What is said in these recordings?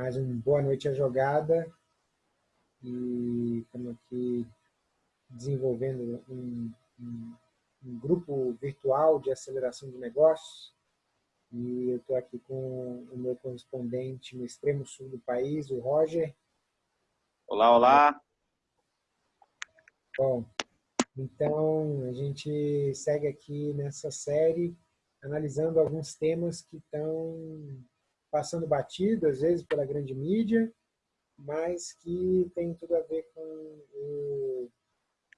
mais um Boa Noite à Jogada. E estamos aqui desenvolvendo um, um, um grupo virtual de aceleração de negócios. E eu estou aqui com o meu correspondente no extremo sul do país, o Roger. Olá, olá. Bom, então a gente segue aqui nessa série analisando alguns temas que estão passando batido, às vezes, pela grande mídia, mas que tem tudo a ver com o,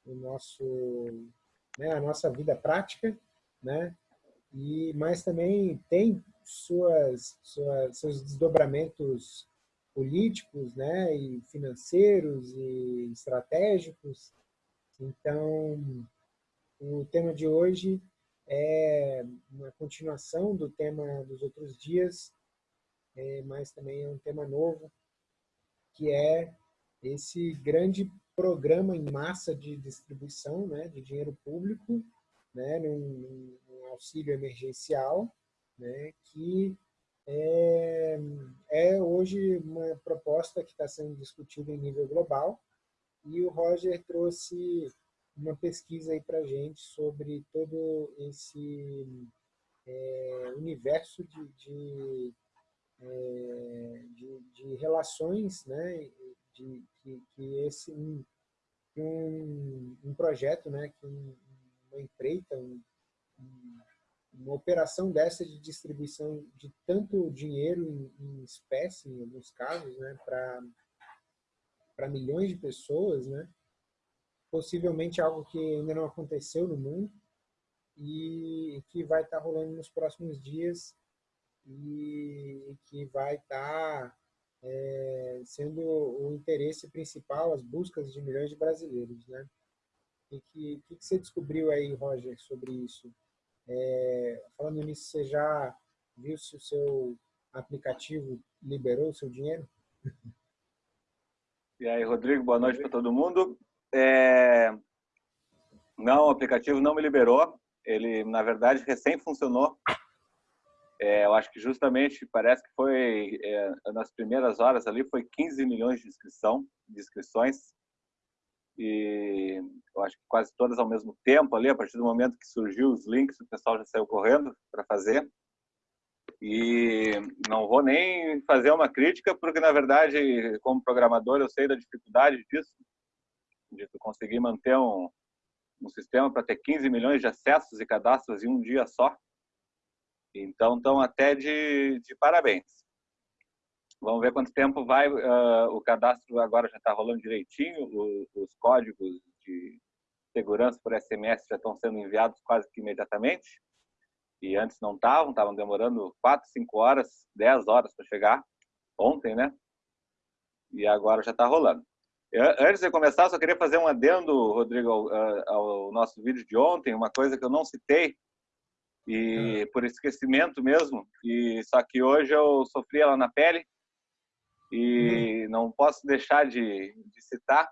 o nosso, né, a nossa vida prática, né? E, mas também tem suas, suas, seus desdobramentos políticos né, e financeiros e estratégicos. Então, o tema de hoje é uma continuação do tema dos outros dias, é, mas também é um tema novo, que é esse grande programa em massa de distribuição né, de dinheiro público, né, num, num auxílio emergencial, né, que é, é hoje uma proposta que está sendo discutida em nível global, e o Roger trouxe uma pesquisa aí para a gente sobre todo esse é, universo de, de é, de, de, relações, né, de, que, que esse um, um, um, projeto, né, que um, uma empreita, um, uma operação dessa de distribuição de tanto dinheiro em, em espécie, em alguns casos, né, para milhões de pessoas, né, possivelmente algo que ainda não aconteceu no mundo e que vai estar rolando nos próximos dias e que vai estar tá, é, sendo o interesse principal, as buscas de milhões de brasileiros. Né? O que, que, que, você descobriu aí, Roger, sobre isso? É, falando nisso, você já viu se o seu aplicativo liberou o seu dinheiro? E aí, Rodrigo, boa noite para todo mundo. É... Não, o aplicativo não me liberou. Ele, na verdade, recém funcionou é, eu acho que justamente parece que foi é, nas primeiras horas ali foi 15 milhões de inscrição, de inscrições. E eu acho que quase todas ao mesmo tempo ali a partir do momento que surgiu os links o pessoal já saiu correndo para fazer. E não vou nem fazer uma crítica porque na verdade como programador eu sei da dificuldade disso de conseguir manter um, um sistema para ter 15 milhões de acessos e cadastros em um dia só então, estão até de, de parabéns. Vamos ver quanto tempo vai. Uh, o cadastro agora já está rolando direitinho, o, os códigos de segurança por SMS já estão sendo enviados quase que imediatamente. E antes não estavam, estavam demorando 4, 5 horas, 10 horas para chegar. Ontem, né? E agora já está rolando. Antes de começar, só queria fazer um adendo, Rodrigo, ao, ao nosso vídeo de ontem, uma coisa que eu não citei, e por esquecimento mesmo. E só que hoje eu sofri ela na pele e não posso deixar de, de citar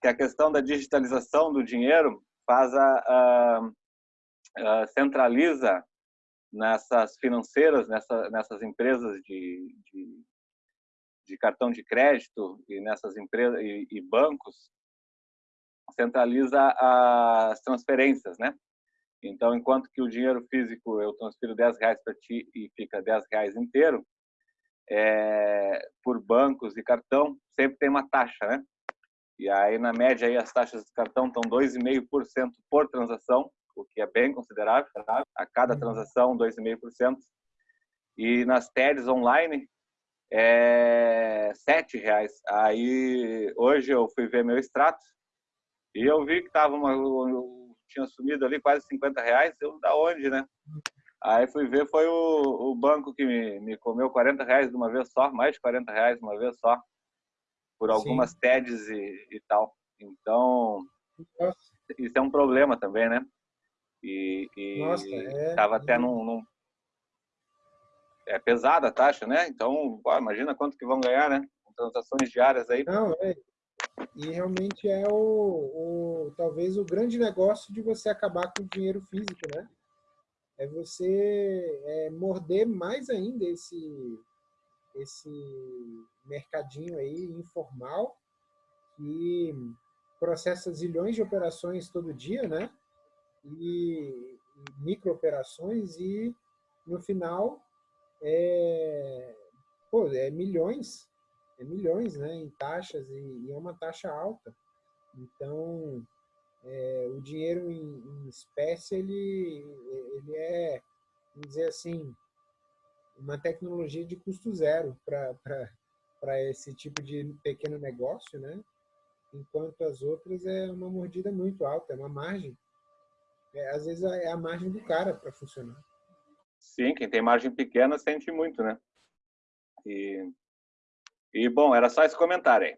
que a questão da digitalização do dinheiro faz a, a, a centraliza nessas financeiras, nessa, nessas empresas de, de, de, cartão de crédito e nessas empresas e, e bancos, centraliza as transferências, né? Então, enquanto que o dinheiro físico eu transfiro 10 reais para ti e fica 10 reais inteiro, é, por bancos e cartão, sempre tem uma taxa, né? E aí, na média, aí, as taxas de cartão estão 2,5% por transação, o que é bem considerável. Tá? A cada uhum. transação, 2,5%. E nas TEDs online, é R$ reais. Aí, hoje eu fui ver meu extrato e eu vi que estava uma, tinha sumido ali quase 50 reais, eu da onde, né? Aí fui ver, foi o, o banco que me, me comeu 40 reais de uma vez só, mais de 40 reais de uma vez só, por algumas Sim. TEDs e, e tal. Então, Nossa. isso é um problema também, né? E, e Nossa, é... tava até num, num, É pesada a taxa, né? Então, pô, imagina quanto que vão ganhar, né? Com transações diárias aí. Não, é, e realmente é o, o, talvez o grande negócio de você acabar com o dinheiro físico, né? É você é, morder mais ainda esse, esse mercadinho aí informal que processa zilhões de operações todo dia, né? E, microoperações e no final é, pô, é milhões, é milhões, né, em taxas e, e é uma taxa alta. Então, é, o dinheiro em, em, espécie ele ele é, vamos dizer assim, uma tecnologia de custo zero para esse tipo de pequeno negócio, né? enquanto as outras é uma mordida muito alta, é uma margem. É, às vezes é a margem do cara para funcionar. Sim, quem tem margem pequena sente muito, né? E, e bom, era só esse comentário aí.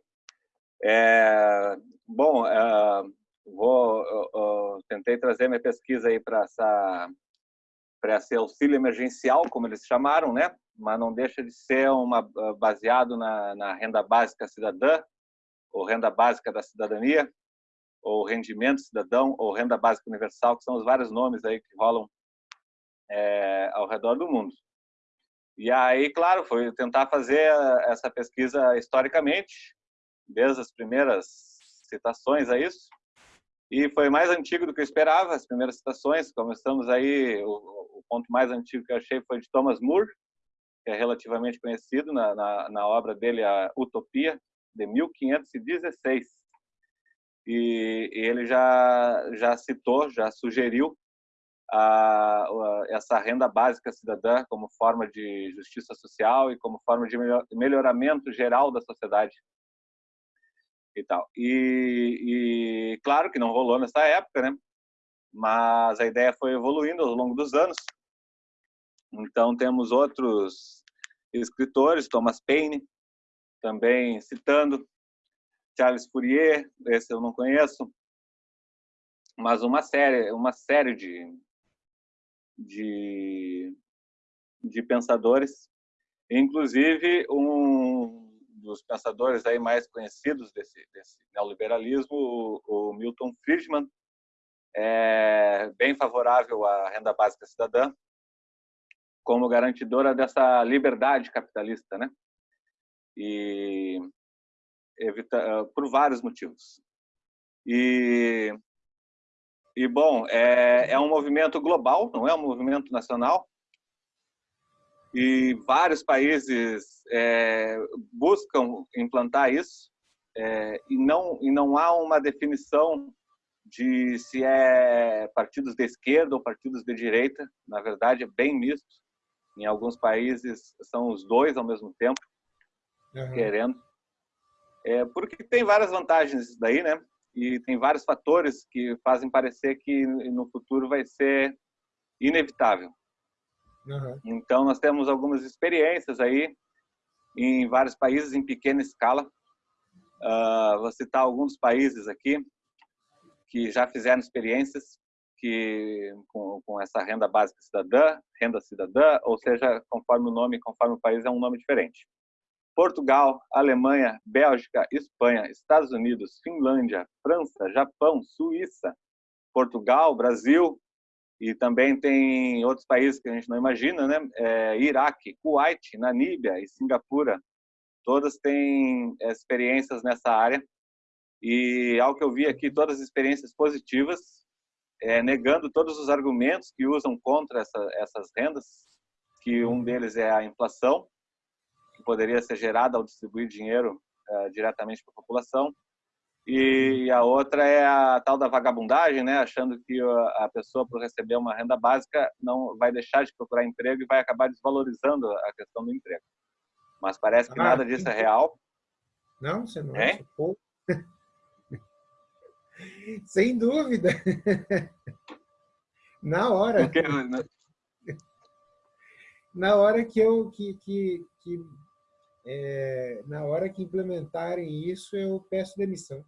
É, bom, é, vou, tentei trazer minha pesquisa aí para essa para esse auxílio emergencial, como eles chamaram, né? Mas não deixa de ser uma baseado na, na renda básica cidadã, ou renda básica da cidadania, ou rendimento cidadão, ou renda básica universal, que são os vários nomes aí que rolam é, ao redor do mundo. E aí, claro, foi tentar fazer essa pesquisa historicamente, desde as primeiras citações a isso, e foi mais antigo do que eu esperava, as primeiras citações, começamos aí, o, o ponto mais antigo que eu achei foi de Thomas Moore, que é relativamente conhecido na, na, na obra dele, a Utopia, de 1516. E, e ele já, já citou, já sugeriu a, a, essa renda básica cidadã como forma de justiça social e como forma de melhor, melhoramento geral da sociedade e tal. E, e, claro que não rolou nessa época, né? Mas a ideia foi evoluindo ao longo dos anos. Então temos outros escritores, Thomas Paine, também citando Charles Fourier, esse eu não conheço, mas uma série, uma série de, de, de pensadores, inclusive um dos pensadores aí mais conhecidos desse, desse neoliberalismo, o, o Milton Friedman, é bem favorável à renda básica cidadã como garantidora dessa liberdade capitalista, né? e evita, por vários motivos. E, e bom, é, é um movimento global, não é um movimento nacional. E vários países é, buscam implantar isso é, e não e não há uma definição de se é partidos de esquerda ou partidos de direita. Na verdade, é bem misto. Em alguns países são os dois ao mesmo tempo uhum. querendo. É, porque tem várias vantagens isso daí, né? E tem vários fatores que fazem parecer que no futuro vai ser inevitável. Uhum. Então, nós temos algumas experiências aí em vários países em pequena escala. Uh, vou citar alguns países aqui que já fizeram experiências que com, com essa renda básica cidadã, renda cidadã, ou seja, conforme o nome, conforme o país é um nome diferente. Portugal, Alemanha, Bélgica, Espanha, Estados Unidos, Finlândia, França, Japão, Suíça, Portugal, Brasil e também tem outros países que a gente não imagina, né? É, Iraque, Kuwait, Namíbia e Singapura, todas têm experiências nessa área. E ao que eu vi aqui todas as experiências positivas, é, negando todos os argumentos que usam contra essa, essas rendas, que um deles é a inflação que poderia ser gerada ao distribuir dinheiro uh, diretamente para a população. E a outra é a tal da vagabundagem, né? achando que a pessoa, por receber uma renda básica, não vai deixar de procurar emprego e vai acabar desvalorizando a questão do emprego. Mas parece que ah, nada disso é real. Não, você não é? Sem dúvida. Na hora. Na hora que eu que, que, que é, na hora que implementarem isso, eu peço demissão.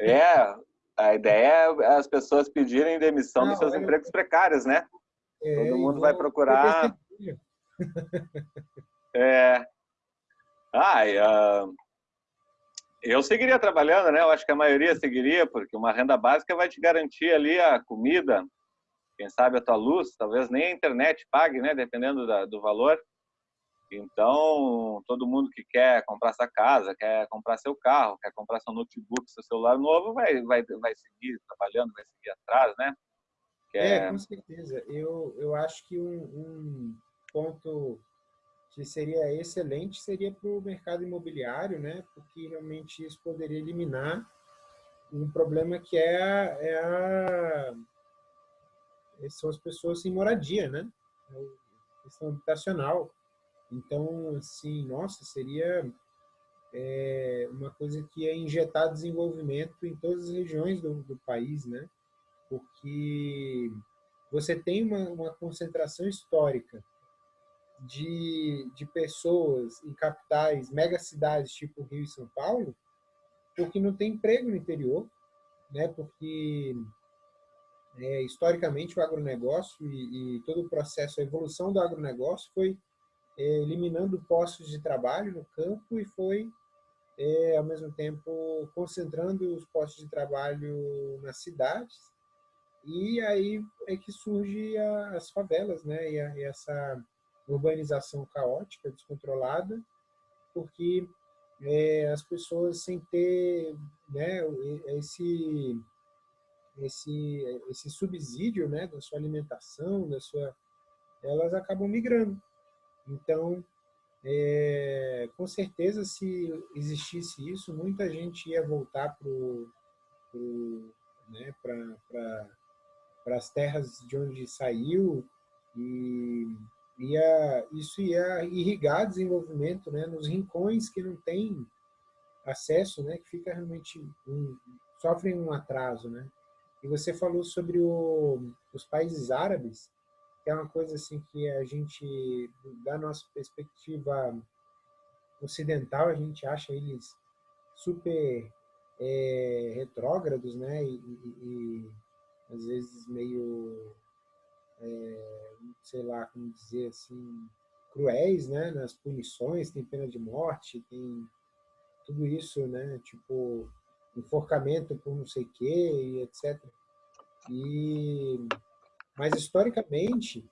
É, a ideia é as pessoas pedirem demissão Não, dos seus eu... empregos precários, né? É, Todo mundo vai procurar. É. Ah, uh, eu seguiria trabalhando, né? Eu acho que a maioria seguiria, porque uma renda básica vai te garantir ali a comida, quem sabe a tua luz, talvez nem a internet pague, né? Dependendo da, do valor Então, todo mundo que quer comprar sua casa, quer comprar seu carro, quer comprar seu notebook, seu celular novo, vai, vai, vai seguir trabalhando, vai seguir atrás, né? É, com certeza. Eu, eu acho que um, um ponto que seria excelente seria para o mercado imobiliário, né? Porque realmente isso poderia eliminar um problema que é a, é a são as pessoas sem moradia, né? É a questão habitacional. Então, assim, nossa, seria é, uma coisa que ia injetar desenvolvimento em todas as regiões do, do país, né? Porque você tem uma, uma concentração histórica de, de pessoas em capitais, megacidades tipo Rio e São Paulo, porque não tem emprego no interior, né? Porque é, historicamente o agronegócio e, e, todo o processo, a evolução do agronegócio foi é, eliminando postos de trabalho no campo e foi, é, ao mesmo tempo, concentrando os postos de trabalho nas cidades. E aí é que surge as favelas, né? E, a, e essa urbanização caótica, descontrolada, porque é, as pessoas sem ter né, esse, esse, esse subsídio né, da sua alimentação, da sua, elas acabam migrando. Então, é, com certeza, se existisse isso, muita gente ia voltar para né, para as terras de onde saiu e ia, isso ia irrigar desenvolvimento né, nos rincões que não tem acesso, né, que fica realmente um, sofrem um atraso, né? E você falou sobre o, os países árabes, é uma coisa assim que a gente, da nossa perspectiva ocidental, a gente acha eles super é, retrógrados, né? E, e, e, às vezes meio é, sei lá, como dizer assim, cruéis, né, nas punições, tem pena de morte, tem tudo isso, né, tipo enforcamento por não sei o quê, e etc. E, mas historicamente,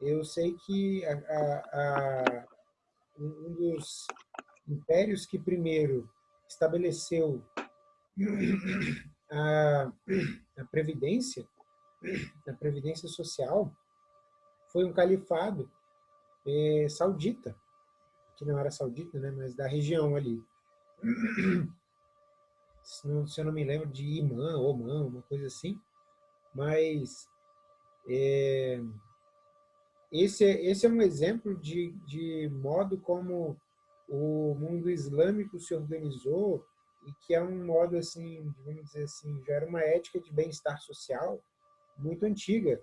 eu sei que a, a, a, um dos impérios que primeiro estabeleceu a, a previdência da Previdência Social foi um califado é, saudita, que não era saudita, né, mas da região ali. Se, não, se eu não me lembro de Imã, Oman, uma coisa assim. Mas é, esse, é, esse é um exemplo de, de modo como o mundo islâmico se organizou e que é um modo assim, vamos dizer assim, já era uma ética de bem-estar social muito antiga,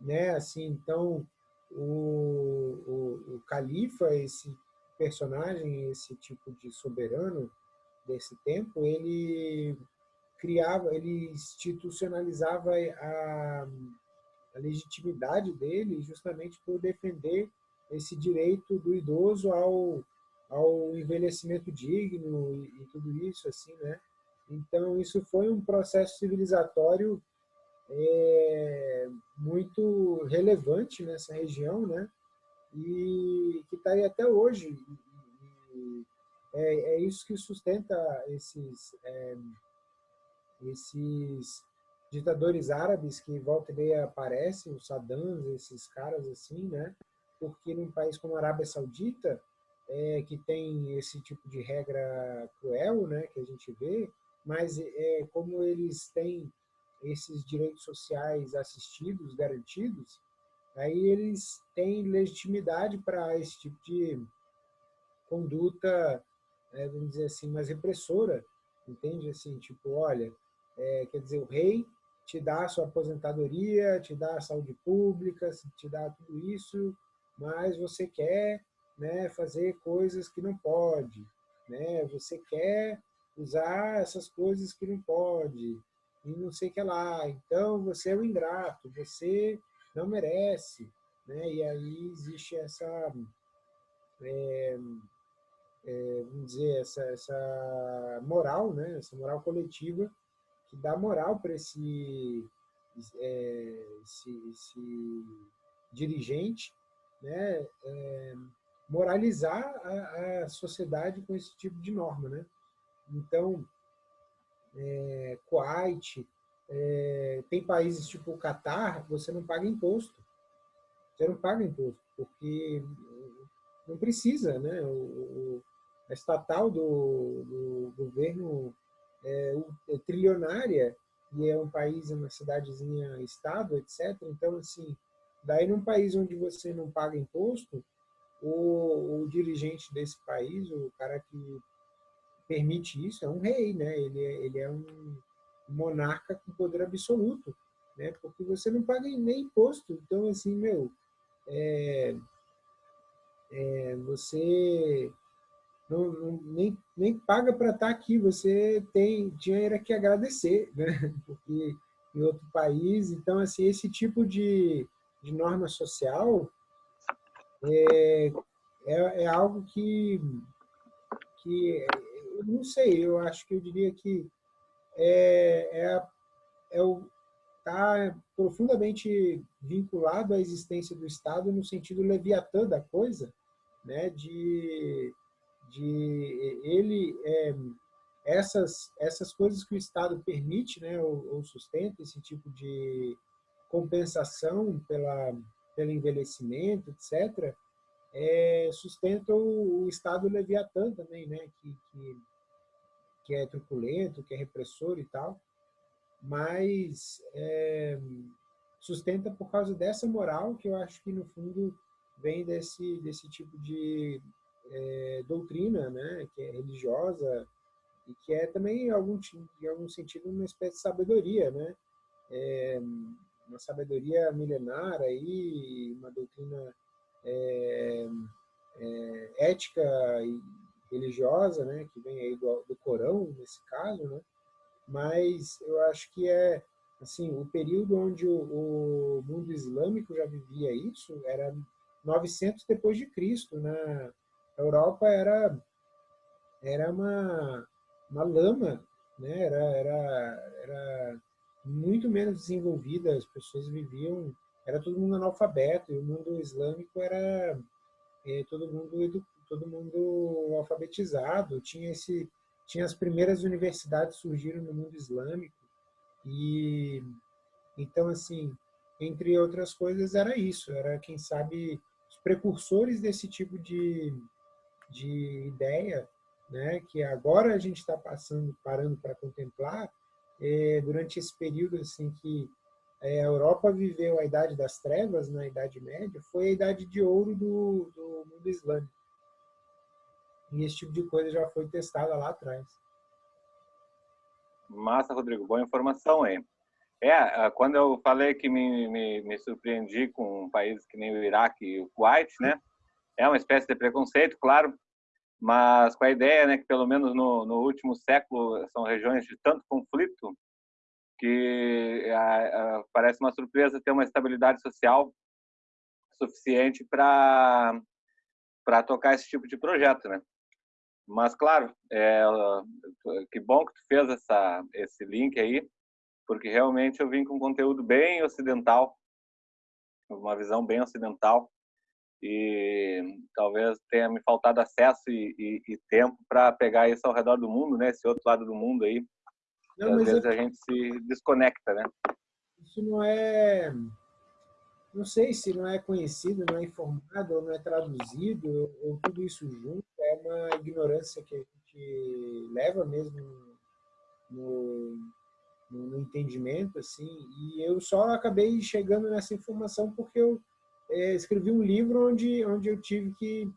né? Assim, então o, o, o califa, esse personagem, esse tipo de soberano desse tempo, ele criava, ele institucionalizava a, a legitimidade dele justamente por defender esse direito do idoso ao, ao envelhecimento digno e, e tudo isso assim, né? Então isso foi um processo civilizatório é, muito relevante nessa região, né? E que está aí até hoje. É, é, isso que sustenta esses, é, esses ditadores árabes que volta e meia aparecem, os Saddams, esses caras assim, né? Porque num país como a Arábia Saudita, é, que tem esse tipo de regra cruel, né, que a gente vê, mas é, como eles têm esses direitos sociais assistidos, garantidos, aí eles têm legitimidade para esse tipo de conduta, é, vamos dizer assim, mais repressora, entende? Assim, tipo, olha, é, quer dizer, o rei te dá a sua aposentadoria, te dá a saúde pública, te dá tudo isso, mas você quer né, fazer coisas que não pode, né? Você quer usar essas coisas que não pode, e não sei o que lá. Então, você é o ingrato, você não merece. Né? E aí existe essa, é, é, vamos dizer, essa, essa moral, né? essa moral coletiva, que dá moral para esse, é, esse, esse, dirigente, né? É, moralizar a, a, sociedade com esse tipo de norma. Né? Então, é, Kuwait, é, tem países tipo o Catar, você não paga imposto. Você não paga imposto, porque não precisa. Né? O, o a estatal do, do governo é, é trilionária e é um país, uma cidadezinha, estado, etc. Então, assim, daí num país onde você não paga imposto, o, o dirigente desse país, o cara que permite isso, é um rei, né? Ele é, ele é um monarca com poder absoluto, né? Porque você não paga nem imposto. Então, assim, meu, é, é, você não, não, nem, nem paga para estar tá aqui, você tem dinheiro que agradecer, né? porque em outro país. Então, assim, esse tipo de, de norma social é, é, é algo que, que, eu não sei, eu acho que eu diria que é, é, é o, está profundamente vinculado à existência do Estado no sentido leviatã da coisa, né, de de ele é, essas essas coisas que o Estado permite, né, ou, ou sustenta esse tipo de compensação pela pelo envelhecimento, etc. É, sustenta o, o Estado Leviatã também, né, que, que que é truculento, que é repressor e tal, mas é, sustenta por causa dessa moral que eu acho que no fundo vem desse desse tipo de é, doutrina, né, que é religiosa e que é também, em algum, em algum sentido, uma espécie de sabedoria, né? É, uma sabedoria milenar aí, uma doutrina é, é, ética e religiosa, né, que vem aí do, do Corão, nesse caso, né? Mas eu acho que é assim, o período onde o, o mundo islâmico já vivia isso era 900 depois de Cristo, né? A Europa era, era uma, uma lama, né? era, era, era muito menos desenvolvida, as pessoas viviam, era todo mundo analfabeto, e o mundo islâmico era é, todo mundo todo mundo alfabetizado, tinha esse tinha as primeiras universidades surgiram no mundo islâmico e então assim entre outras coisas era isso era quem sabe os precursores desse tipo de de ideia, né, que agora a gente está passando, parando para contemplar, é, durante esse período assim que é, a Europa viveu a Idade das Trevas, na Idade Média, foi a Idade de Ouro do, do mundo islâmico. E esse tipo de coisa já foi testada lá atrás. Massa, Rodrigo. Boa informação aí. É, quando eu falei que me, me, me surpreendi com um país que nem o Iraque e o Kuwait, né? É uma espécie de preconceito, claro, mas com a ideia né, que pelo menos no, no último século são regiões de tanto conflito que a, a, parece uma surpresa ter uma estabilidade social suficiente para para tocar esse tipo de projeto, né? Mas claro, é, que bom que tu fez essa esse link aí, porque realmente eu vim com conteúdo bem ocidental, uma visão bem ocidental e talvez tenha me faltado acesso e, e, e tempo para pegar isso ao redor do mundo, né? Esse outro lado do mundo aí. Não, às vezes é... a gente se desconecta, né? Isso não é, não sei se não é conhecido, não é informado, ou não é traduzido, ou tudo isso junto. É uma ignorância que a gente leva mesmo no, no, no entendimento, assim. E eu só acabei chegando nessa informação porque eu é, escrevi um livro onde, onde eu tive que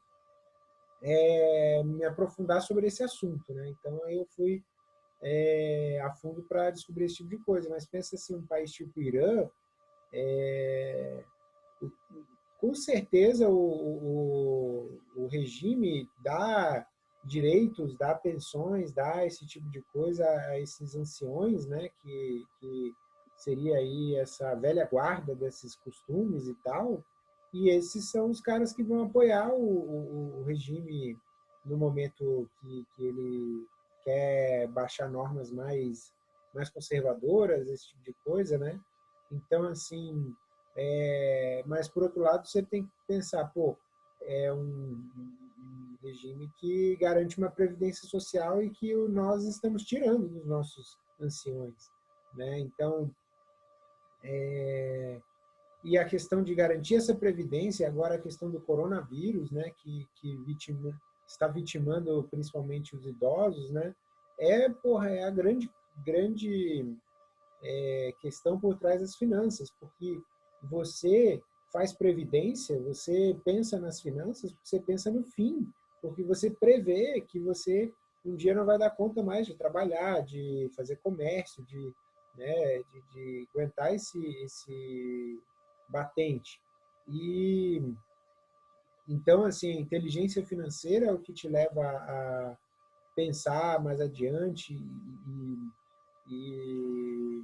é, me aprofundar sobre esse assunto. Né? Então, eu fui é, a fundo para descobrir esse tipo de coisa. Mas pensa assim, um país tipo Irã, é, com certeza o, o, o, regime dá direitos, dá pensões, dá esse tipo de coisa a esses anciões, né, que, que seria aí essa velha guarda desses costumes e tal, e esses são os caras que vão apoiar o, o, o regime no momento que, que, ele quer baixar normas mais, mais conservadoras, esse tipo de coisa, né? Então, assim, é, mas por outro lado, você tem que pensar, pô, é um, um regime que garante uma previdência social e que nós estamos tirando dos nossos anciões. Né? Então, é, e a questão de garantir essa previdência, agora a questão do coronavírus, né, que, que vitima, está vitimando principalmente os idosos, né, é, porra, é a grande, grande é, questão por trás das finanças, porque você faz previdência, você pensa nas finanças, você pensa no fim, porque você prevê que você um dia não vai dar conta mais de trabalhar, de fazer comércio, de, né, de, de aguentar esse, esse batente. E então, assim, a inteligência financeira é o que te leva a pensar mais adiante e, e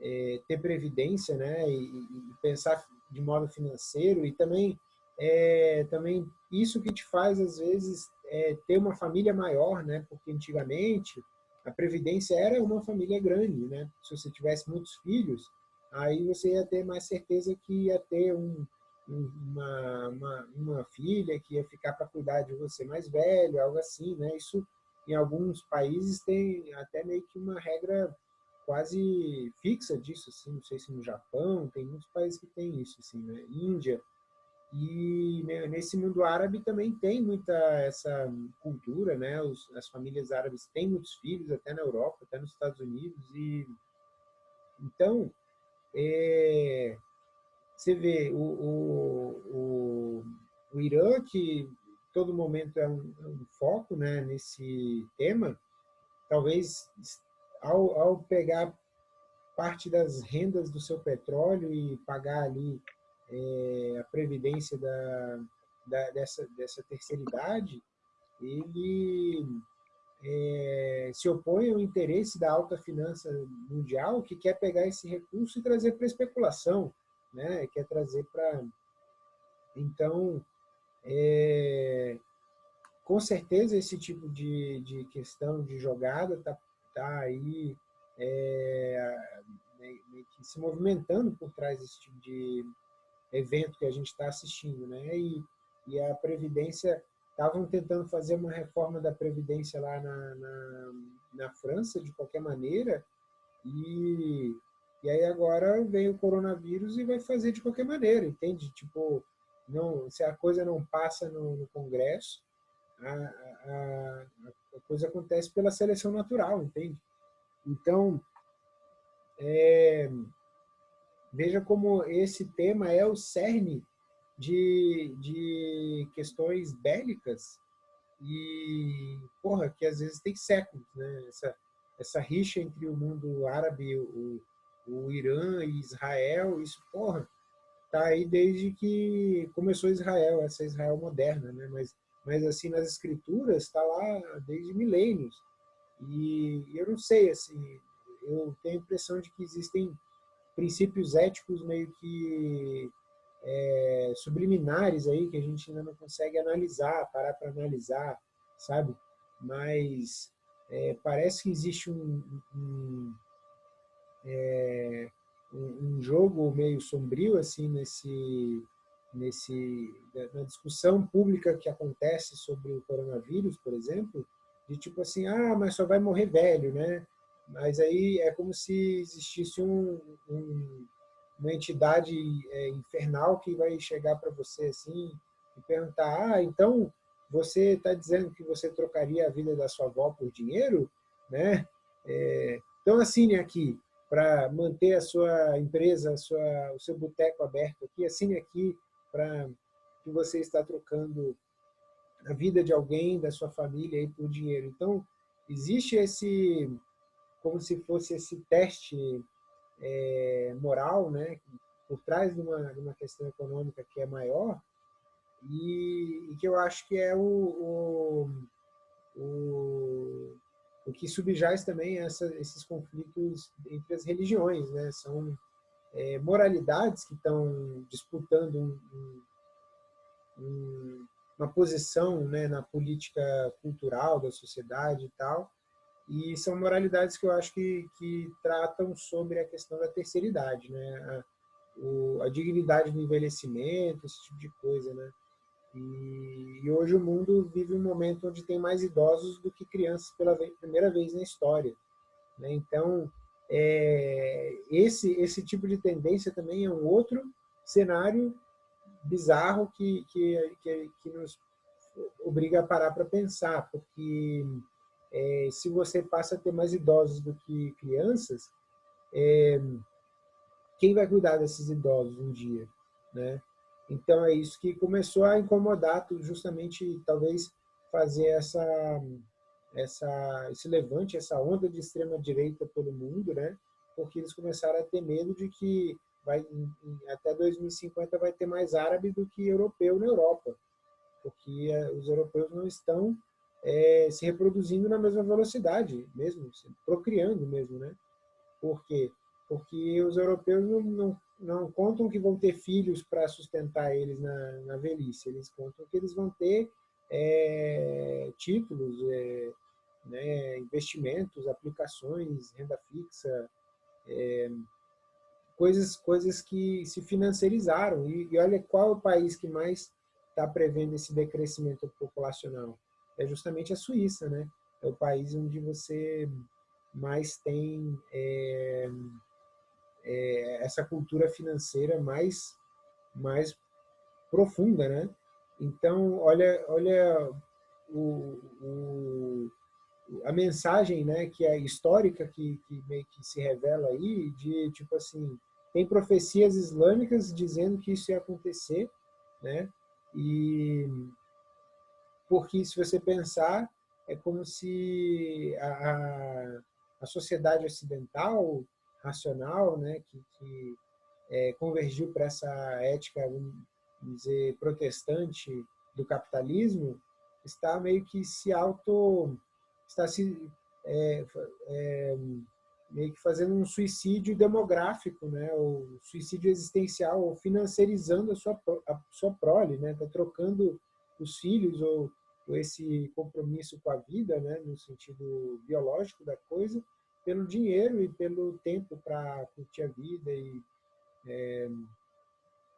é, ter previdência, né? E, e, pensar de modo financeiro e também é, também isso que te faz às vezes é, ter uma família maior, né? Porque antigamente a previdência era uma família grande, né? Se você tivesse muitos filhos, aí você ia ter mais certeza que ia ter um, uma, uma, uma filha que ia ficar para cuidar de você mais velho, algo assim, né? Isso em alguns países tem até meio que uma regra quase fixa disso, assim, não sei se no Japão, tem muitos países que tem isso, assim, né? Índia. E nesse mundo árabe também tem muita essa cultura, né? Os, as famílias árabes têm muitos filhos, até na Europa, até nos Estados Unidos. E então, é, você vê o, o, o, o Irã, que todo momento é um, é um, foco né, nesse tema, talvez ao, ao pegar parte das rendas do seu petróleo e pagar ali é, a previdência da, da, dessa, dessa terceira idade, ele é, se opõe ao interesse da alta finança mundial que quer pegar esse recurso e trazer para especulação, né? quer trazer para... Então, é, com certeza esse tipo de, de questão de jogada está tá aí é, se movimentando por trás desse tipo de evento que a gente está assistindo. Né? E, e a Previdência estavam tentando fazer uma reforma da Previdência lá na, na, na, França, de qualquer maneira, e, e aí agora vem o coronavírus e vai fazer de qualquer maneira, entende? Tipo, não, se a coisa não passa no, no Congresso, a, a, a, coisa acontece pela seleção natural, entende? Então, é, veja como esse tema é o cerne de, de questões bélicas e, porra, que às vezes tem séculos, né? Essa, essa rixa entre o mundo árabe, o, o Irã e Israel, isso, porra, tá aí desde que começou Israel, essa Israel moderna, né? Mas, mas assim, nas escrituras está lá desde milênios. E eu não sei, assim, eu tenho a impressão de que existem princípios éticos meio que é, subliminares aí que a gente ainda não consegue analisar, parar para analisar, sabe? Mas é, parece que existe um, um, é, um, jogo meio sombrio assim nesse nesse na discussão pública que acontece sobre o coronavírus, por exemplo, de tipo assim, ah, mas só vai morrer velho, né? Mas aí é como se existisse um, um uma entidade é, infernal que vai chegar para você assim e perguntar, ah, então você está dizendo que você trocaria a vida da sua avó por dinheiro, né? É, então assine aqui para manter a sua empresa, a sua, o seu boteco aberto aqui, assine aqui para que você está trocando a vida de alguém da sua família aí por dinheiro. Então existe esse como se fosse esse teste é, moral, né, por trás de uma, de uma questão econômica que é maior, e, e que eu acho que é o, o, o, o que subjaz também essa, esses conflitos entre as religiões. Né? São é, moralidades que estão disputando um, um, uma posição né, na política cultural da sociedade e tal, e são moralidades que eu acho que, que tratam sobre a questão da terceira idade, né? A, o, a dignidade do envelhecimento, esse tipo de coisa, né? E, e, hoje o mundo vive um momento onde tem mais idosos do que crianças pela primeira vez na história. Né? Então, é, esse, esse tipo de tendência também é um outro cenário bizarro que, que, que, que nos obriga a parar para pensar, porque é, se você passa a ter mais idosos do que crianças, é, quem vai cuidar desses idosos um dia? Né? Então é isso que começou a incomodar, justamente talvez fazer essa, essa, esse levante, essa onda de extrema direita pelo mundo, né? porque eles começaram a ter medo de que vai, até 2050 vai ter mais árabe do que europeu na Europa, porque é, os europeus não estão é, se reproduzindo na mesma velocidade, mesmo, procriando mesmo, né? Por quê? Porque os europeus não, não, não contam que vão ter filhos para sustentar eles na, na, velhice, eles contam que eles vão ter é, títulos, é, né, investimentos, aplicações, renda fixa, é, coisas, coisas que se financiarizaram. E, e olha qual é o país que mais está prevendo esse decrescimento populacional. É justamente a Suíça, né? É o país onde você mais tem é, é, essa cultura financeira mais, mais profunda, né? Então, olha, olha o, o, a mensagem né, que é histórica que, que meio que se revela aí, de tipo assim, tem profecias islâmicas dizendo que isso ia acontecer, né? E porque se você pensar, é como se a, a sociedade ocidental, racional, né, que, que é, convergiu para essa ética, vamos dizer, protestante do capitalismo, está meio que se auto está se é, é, meio que fazendo um suicídio demográfico, né, ou suicídio existencial, ou financiarizando a sua a sua prole, né, está trocando os filhos ou, esse compromisso com a vida, né, no sentido biológico da coisa, pelo dinheiro e pelo tempo para curtir a vida e, é,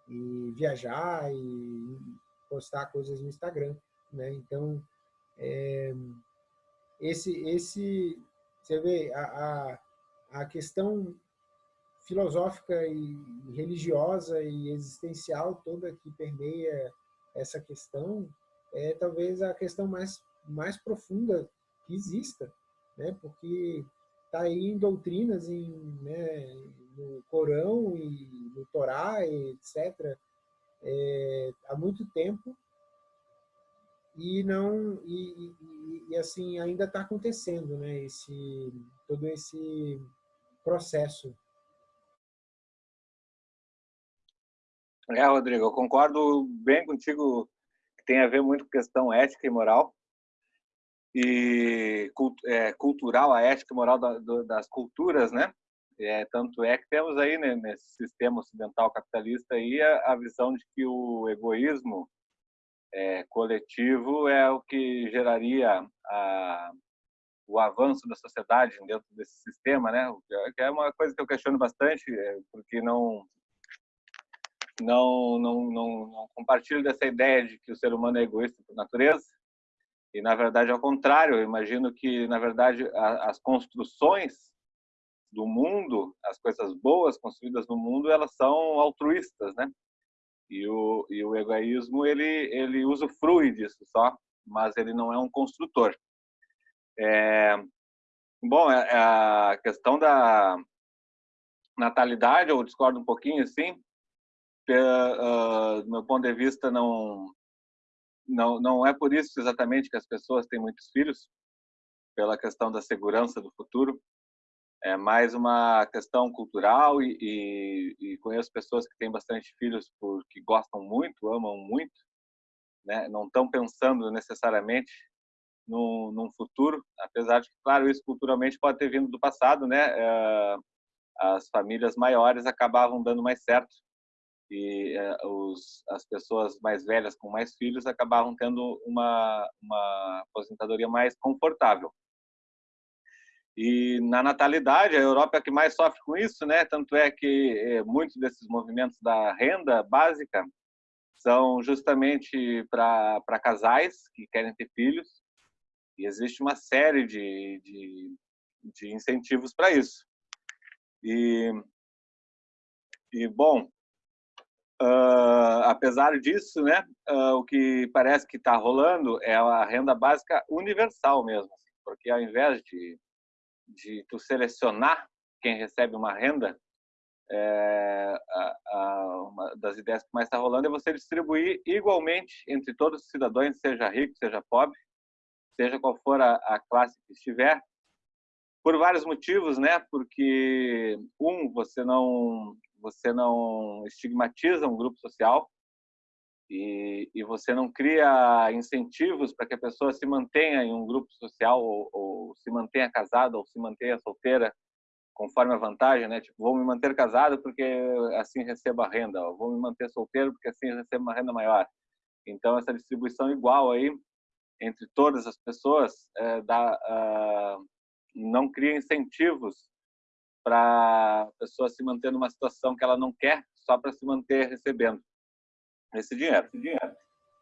e viajar e postar coisas no Instagram, né? Então é, esse, esse, você vê, a, a, a questão filosófica e religiosa e existencial toda que permeia essa questão é talvez a questão mais, mais profunda que exista, né? porque está aí em doutrinas, em, né, no Corão e no Torá, etc., é, há muito tempo, e não e, e, e assim ainda está acontecendo né esse todo esse processo é Rodrigo eu concordo bem contigo tem a ver muito com questão ética e moral e é, cultural a ética e moral da, do, das culturas né é, tanto é que temos aí né, nesse sistema ocidental capitalista aí a, a visão de que o egoísmo é, coletivo é o que geraria a, o avanço da sociedade dentro desse sistema, né? Que é uma coisa que eu questiono bastante, é, porque não não, não, não, não compartilho dessa ideia de que o ser humano é egoísta por natureza. E, na verdade, ao contrário, eu imagino que, na verdade, as construções do mundo, as coisas boas construídas no mundo, elas são altruístas, né? E o, e o egoísmo, ele, ele usufrui disso só, mas ele não é um construtor. É, bom, é, é a questão da natalidade, eu discordo um pouquinho, assim, do meu ponto de vista, não, não, não é por isso exatamente que as pessoas têm muitos filhos, pela questão da segurança do futuro, é mais uma questão cultural e, e, e, conheço pessoas que têm bastante filhos porque gostam muito, amam muito, né? não estão pensando necessariamente num, num, futuro, apesar de que, claro, isso culturalmente pode ter vindo do passado, né? É, as famílias maiores acabavam dando mais certo e é, os, as pessoas mais velhas com mais filhos acabavam tendo uma, uma aposentadoria mais confortável. E na natalidade, a Europa é a que mais sofre com isso, né? Tanto é que é, muitos desses movimentos da renda básica são justamente para casais que querem ter filhos e existe uma série de, de, de incentivos para isso. E, e bom, uh, apesar disso, né, uh, o que parece que está rolando é a renda básica universal mesmo, assim, porque ao invés de, de tu selecionar quem recebe uma renda, é, a, a, uma das ideias que mais está rolando é você distribuir igualmente entre todos os cidadãos, seja rico, seja pobre, seja qual for a, a classe que estiver, por vários motivos, né? Porque um, você não você não estigmatiza um grupo social e, e você não cria incentivos para que a pessoa se mantenha em um grupo social ou, ou se mantenha casada ou se mantenha solteira conforme a vantagem, né? Tipo, vou me manter casado porque assim recebo a renda, ou vou me manter solteiro porque assim recebo uma renda maior. Então essa distribuição igual aí entre todas as pessoas é, dá, uh, não cria incentivos para a pessoa se manter numa situação que ela não quer só para se manter recebendo esse dinheiro. Esse dinheiro.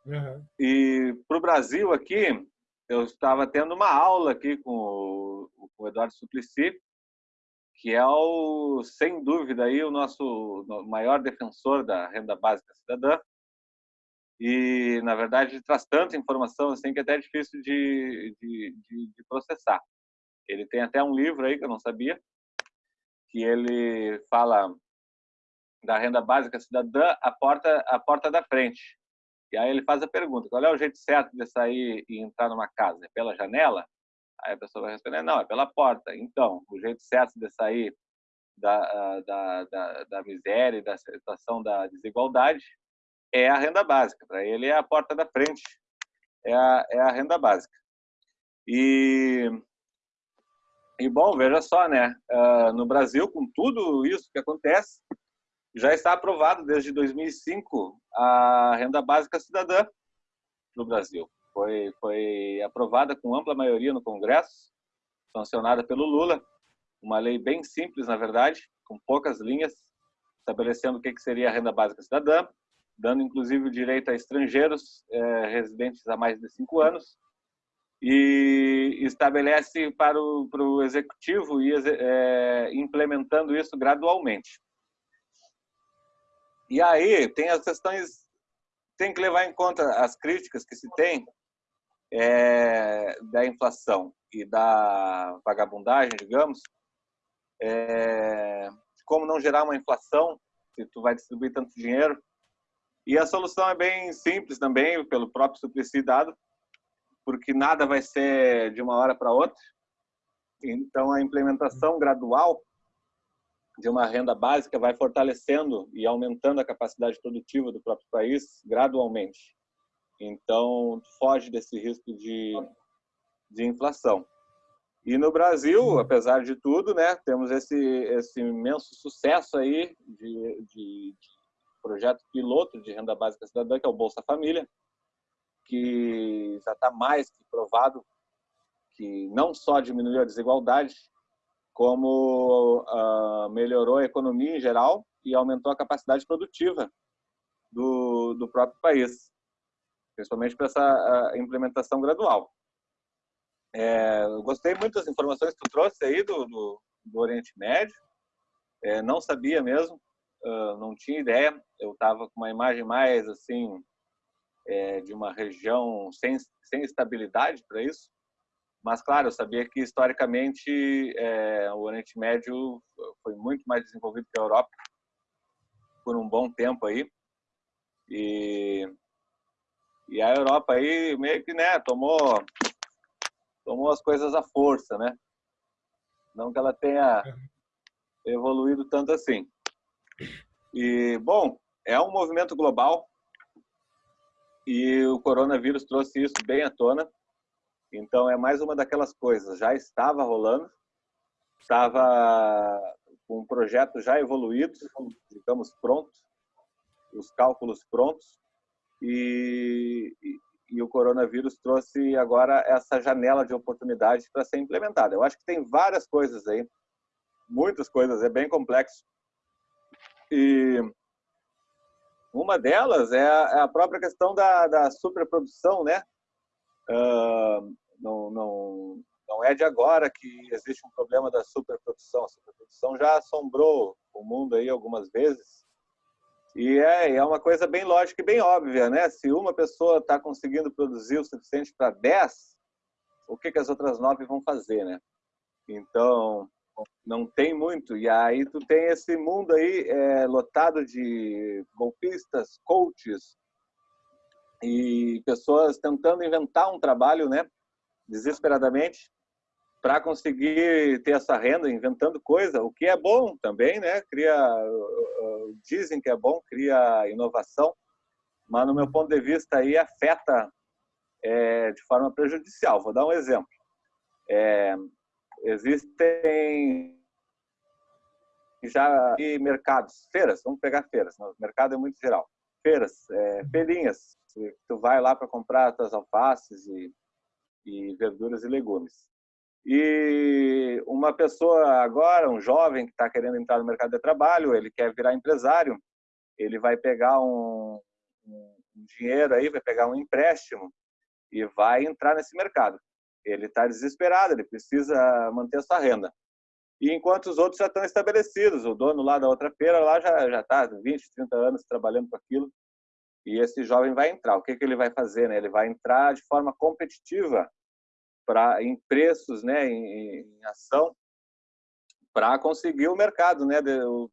Uhum. E para o Brasil aqui, eu estava tendo uma aula aqui com o, com o Eduardo Suplicy, que é o, sem dúvida aí o nosso maior defensor da renda básica cidadã. E na verdade traz tanta informação assim que é até é difícil de, de, de, de processar. Ele tem até um livro aí que eu não sabia, que ele fala da renda básica cidadã a porta a porta da frente. E aí ele faz a pergunta: qual é o jeito certo de sair e entrar numa casa? É pela janela? Aí a pessoa vai responder: não, é pela porta. Então, o jeito certo de sair da, da, da, da miséria e da situação da desigualdade é a renda básica. Para ele é a porta da frente, é a, é a renda básica. E e bom, veja só, né? Uh, no Brasil, com tudo isso que acontece, já está aprovado desde 2005 a renda básica cidadã no Brasil. Foi, foi aprovada com ampla maioria no Congresso, sancionada pelo Lula, uma lei bem simples, na verdade, com poucas linhas, estabelecendo o que seria a renda básica cidadã, dando inclusive o direito a estrangeiros eh, residentes há mais de cinco anos, e estabelece para o, para o executivo ir é, implementando isso gradualmente. E aí tem as questões, tem que levar em conta as críticas que se tem é, da inflação e da vagabundagem, digamos, é, como não gerar uma inflação se tu vai distribuir tanto dinheiro. E a solução é bem simples também, pelo próprio Suplicy dado, porque nada vai ser de uma hora para outra. Então, a implementação gradual de uma renda básica vai fortalecendo e aumentando a capacidade produtiva do próprio país gradualmente. Então, foge desse risco de, de inflação. E no Brasil, apesar de tudo, né, temos esse, esse imenso sucesso aí de, de, de projeto piloto de renda básica cidadã, que é o Bolsa Família, que já está mais que provado que não só diminuiu a desigualdade, como uh, melhorou a economia em geral e aumentou a capacidade produtiva do, do próprio país, principalmente para essa implementação gradual. É, eu gostei muito das informações que tu trouxe aí do, do, do Oriente Médio, é, não sabia mesmo, uh, não tinha ideia, eu estava com uma imagem mais assim é, de uma região sem, sem estabilidade para isso. Mas, claro, eu sabia que, historicamente, é, o Oriente Médio foi muito mais desenvolvido que a Europa por um bom tempo aí. E, e a Europa aí meio que né, tomou, tomou as coisas à força, né? Não que ela tenha evoluído tanto assim. E, bom, é um movimento global, e o coronavírus trouxe isso bem à tona. Então é mais uma daquelas coisas. Já estava rolando, estava com um projeto já evoluído, digamos pronto, os cálculos prontos e, e, e o coronavírus trouxe agora essa janela de oportunidade para ser implementada. Eu acho que tem várias coisas aí, muitas coisas, é bem complexo. E Uma delas é a, é a própria questão da, da superprodução, né? Uh, não, não, não é de agora que existe um problema da superprodução. A superprodução já assombrou o mundo aí algumas vezes. E é, é uma coisa bem lógica e bem óbvia, né? Se uma pessoa está conseguindo produzir o suficiente para 10, o que, que as outras nove vão fazer, né? Então, não tem muito. E aí tu tem esse mundo aí é, lotado de golpistas, coaches e pessoas tentando inventar um trabalho, né? Desesperadamente para conseguir ter essa renda, inventando coisa, o que é bom também, né? Cria, dizem que é bom, cria inovação, mas no meu ponto de vista aí afeta é, de forma prejudicial. Vou dar um exemplo. É, existem já mercados, feiras, vamos pegar feiras, o mercado é muito geral. Feiras, é, feirinhas, tu vai lá para comprar tuas alfaces e, e verduras e legumes. E uma pessoa agora, um jovem que está querendo entrar no mercado de trabalho, ele quer virar empresário, ele vai pegar um, um dinheiro aí, vai pegar um empréstimo e vai entrar nesse mercado. Ele está desesperado, ele precisa manter sua renda. E enquanto os outros já estão estabelecidos, o dono lá da outra feira lá já já está 20, 30 anos trabalhando com aquilo, e esse jovem vai entrar. O que, que ele vai fazer? Né? Ele vai entrar de forma competitiva para em preços, né, em, em ação, para conseguir o mercado, né,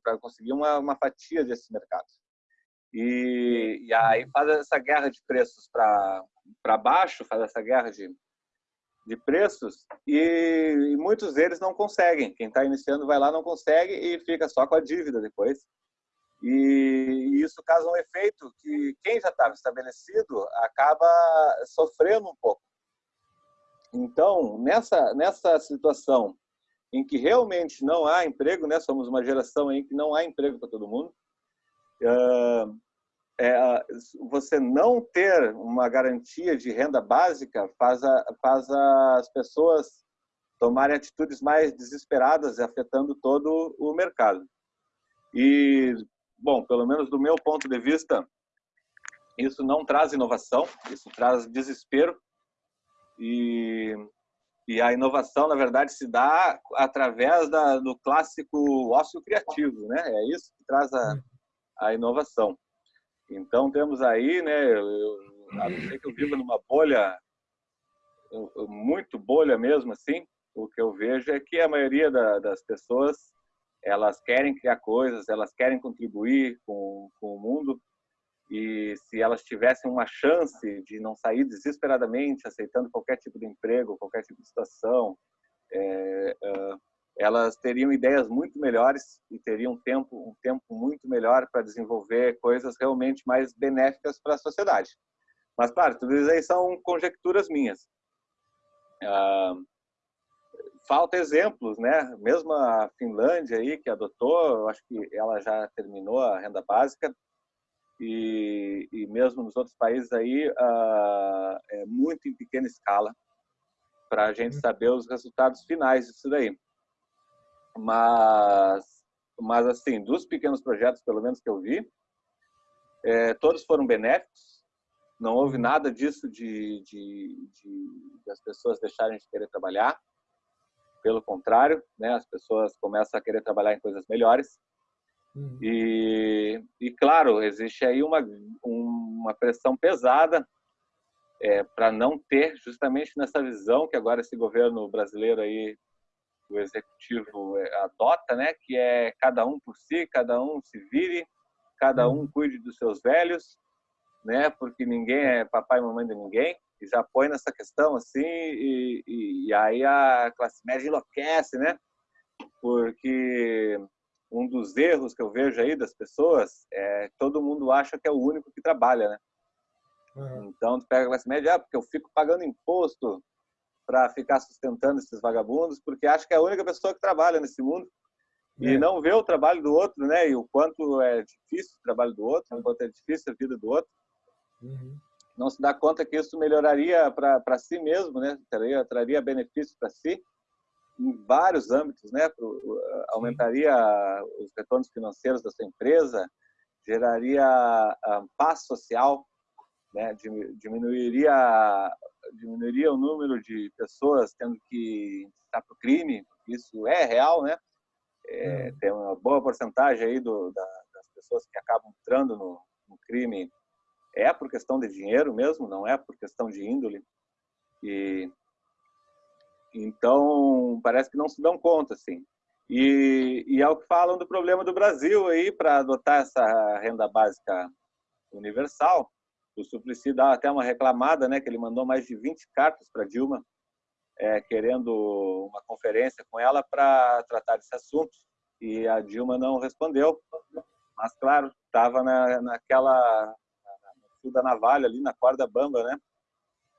para conseguir uma, uma fatia desse mercado. E, e aí faz essa guerra de preços para baixo, faz essa guerra de, de preços e, muitos deles não conseguem. Quem está iniciando vai lá não consegue e fica só com a dívida depois. E, e isso causa um efeito que quem já estava estabelecido acaba sofrendo um pouco então, nessa, nessa situação em que realmente não há emprego, né? somos uma geração em que não há emprego para todo mundo, é, você não ter uma garantia de renda básica faz, a, faz as pessoas tomarem atitudes mais desesperadas, afetando todo o mercado. E, bom, pelo menos do meu ponto de vista, isso não traz inovação, isso traz desespero, e, e a inovação, na verdade, se dá através da, do clássico ócio criativo, né? É isso que traz a, a inovação. Então, temos aí, né, eu, a não ser que eu viva numa bolha, muito bolha mesmo, assim, o que eu vejo é que a maioria da, das pessoas, elas querem criar coisas, elas querem contribuir com, com o mundo, e se elas tivessem uma chance de não sair desesperadamente aceitando qualquer tipo de emprego, qualquer tipo de situação, é, é, elas teriam ideias muito melhores e teriam um tempo, um tempo muito melhor para desenvolver coisas realmente mais benéficas para a sociedade. Mas, claro, tudo isso aí são conjecturas minhas. Ah, falta exemplos, né? Mesmo a Finlândia aí, que adotou, acho que ela já terminou a renda básica, e, e mesmo nos outros países aí uh, é muito em pequena escala para a gente uhum. saber os resultados finais disso daí. Mas, mas assim, dos pequenos projetos, pelo menos que eu vi, é, todos foram benéficos. Não houve uhum. nada disso de, de, de, de as pessoas deixarem de querer trabalhar. Pelo contrário, né, as pessoas começam a querer trabalhar em coisas melhores. Uhum. E, e, claro, existe aí uma, uma pressão pesada é, para não ter, justamente nessa visão que agora esse governo brasileiro aí, o executivo é, adota, né, que é cada um por si, cada um se vire, cada um uhum. cuide dos seus velhos, né, porque ninguém é papai e mamãe de ninguém, e já põe nessa questão assim, e, e, e aí a classe média enlouquece, né, porque um dos erros que eu vejo aí das pessoas é todo mundo acha que é o único que trabalha, né? Uhum. Então, tu pega a classe média, ah, porque eu fico pagando imposto para ficar sustentando esses vagabundos, porque acho que é a única pessoa que trabalha nesse mundo é. e não vê o trabalho do outro, né? E o quanto é difícil o trabalho do outro, o quanto é difícil a vida do outro. Uhum. Não se dá conta que isso melhoraria para si mesmo, né? Traria, traria benefício para si em vários âmbitos, né? Pro, aumentaria os retornos financeiros da sua empresa, geraria uh, paz social, né? diminuiria, diminuiria o número de pessoas tendo que estar para o crime, isso é real, né? É, hum. Tem uma boa porcentagem aí do, da, das pessoas que acabam entrando no, no, crime é por questão de dinheiro mesmo, não é por questão de índole. E então parece que não se dão conta, assim. E, e é o que falam do problema do Brasil aí para adotar essa renda básica universal. O Suplicy dá até uma reclamada, né, que ele mandou mais de 20 cartas para Dilma, é, querendo uma conferência com ela para tratar desse assunto. E a Dilma não respondeu. Mas, claro, estava na, naquela fio da navalha ali, na corda bamba, né?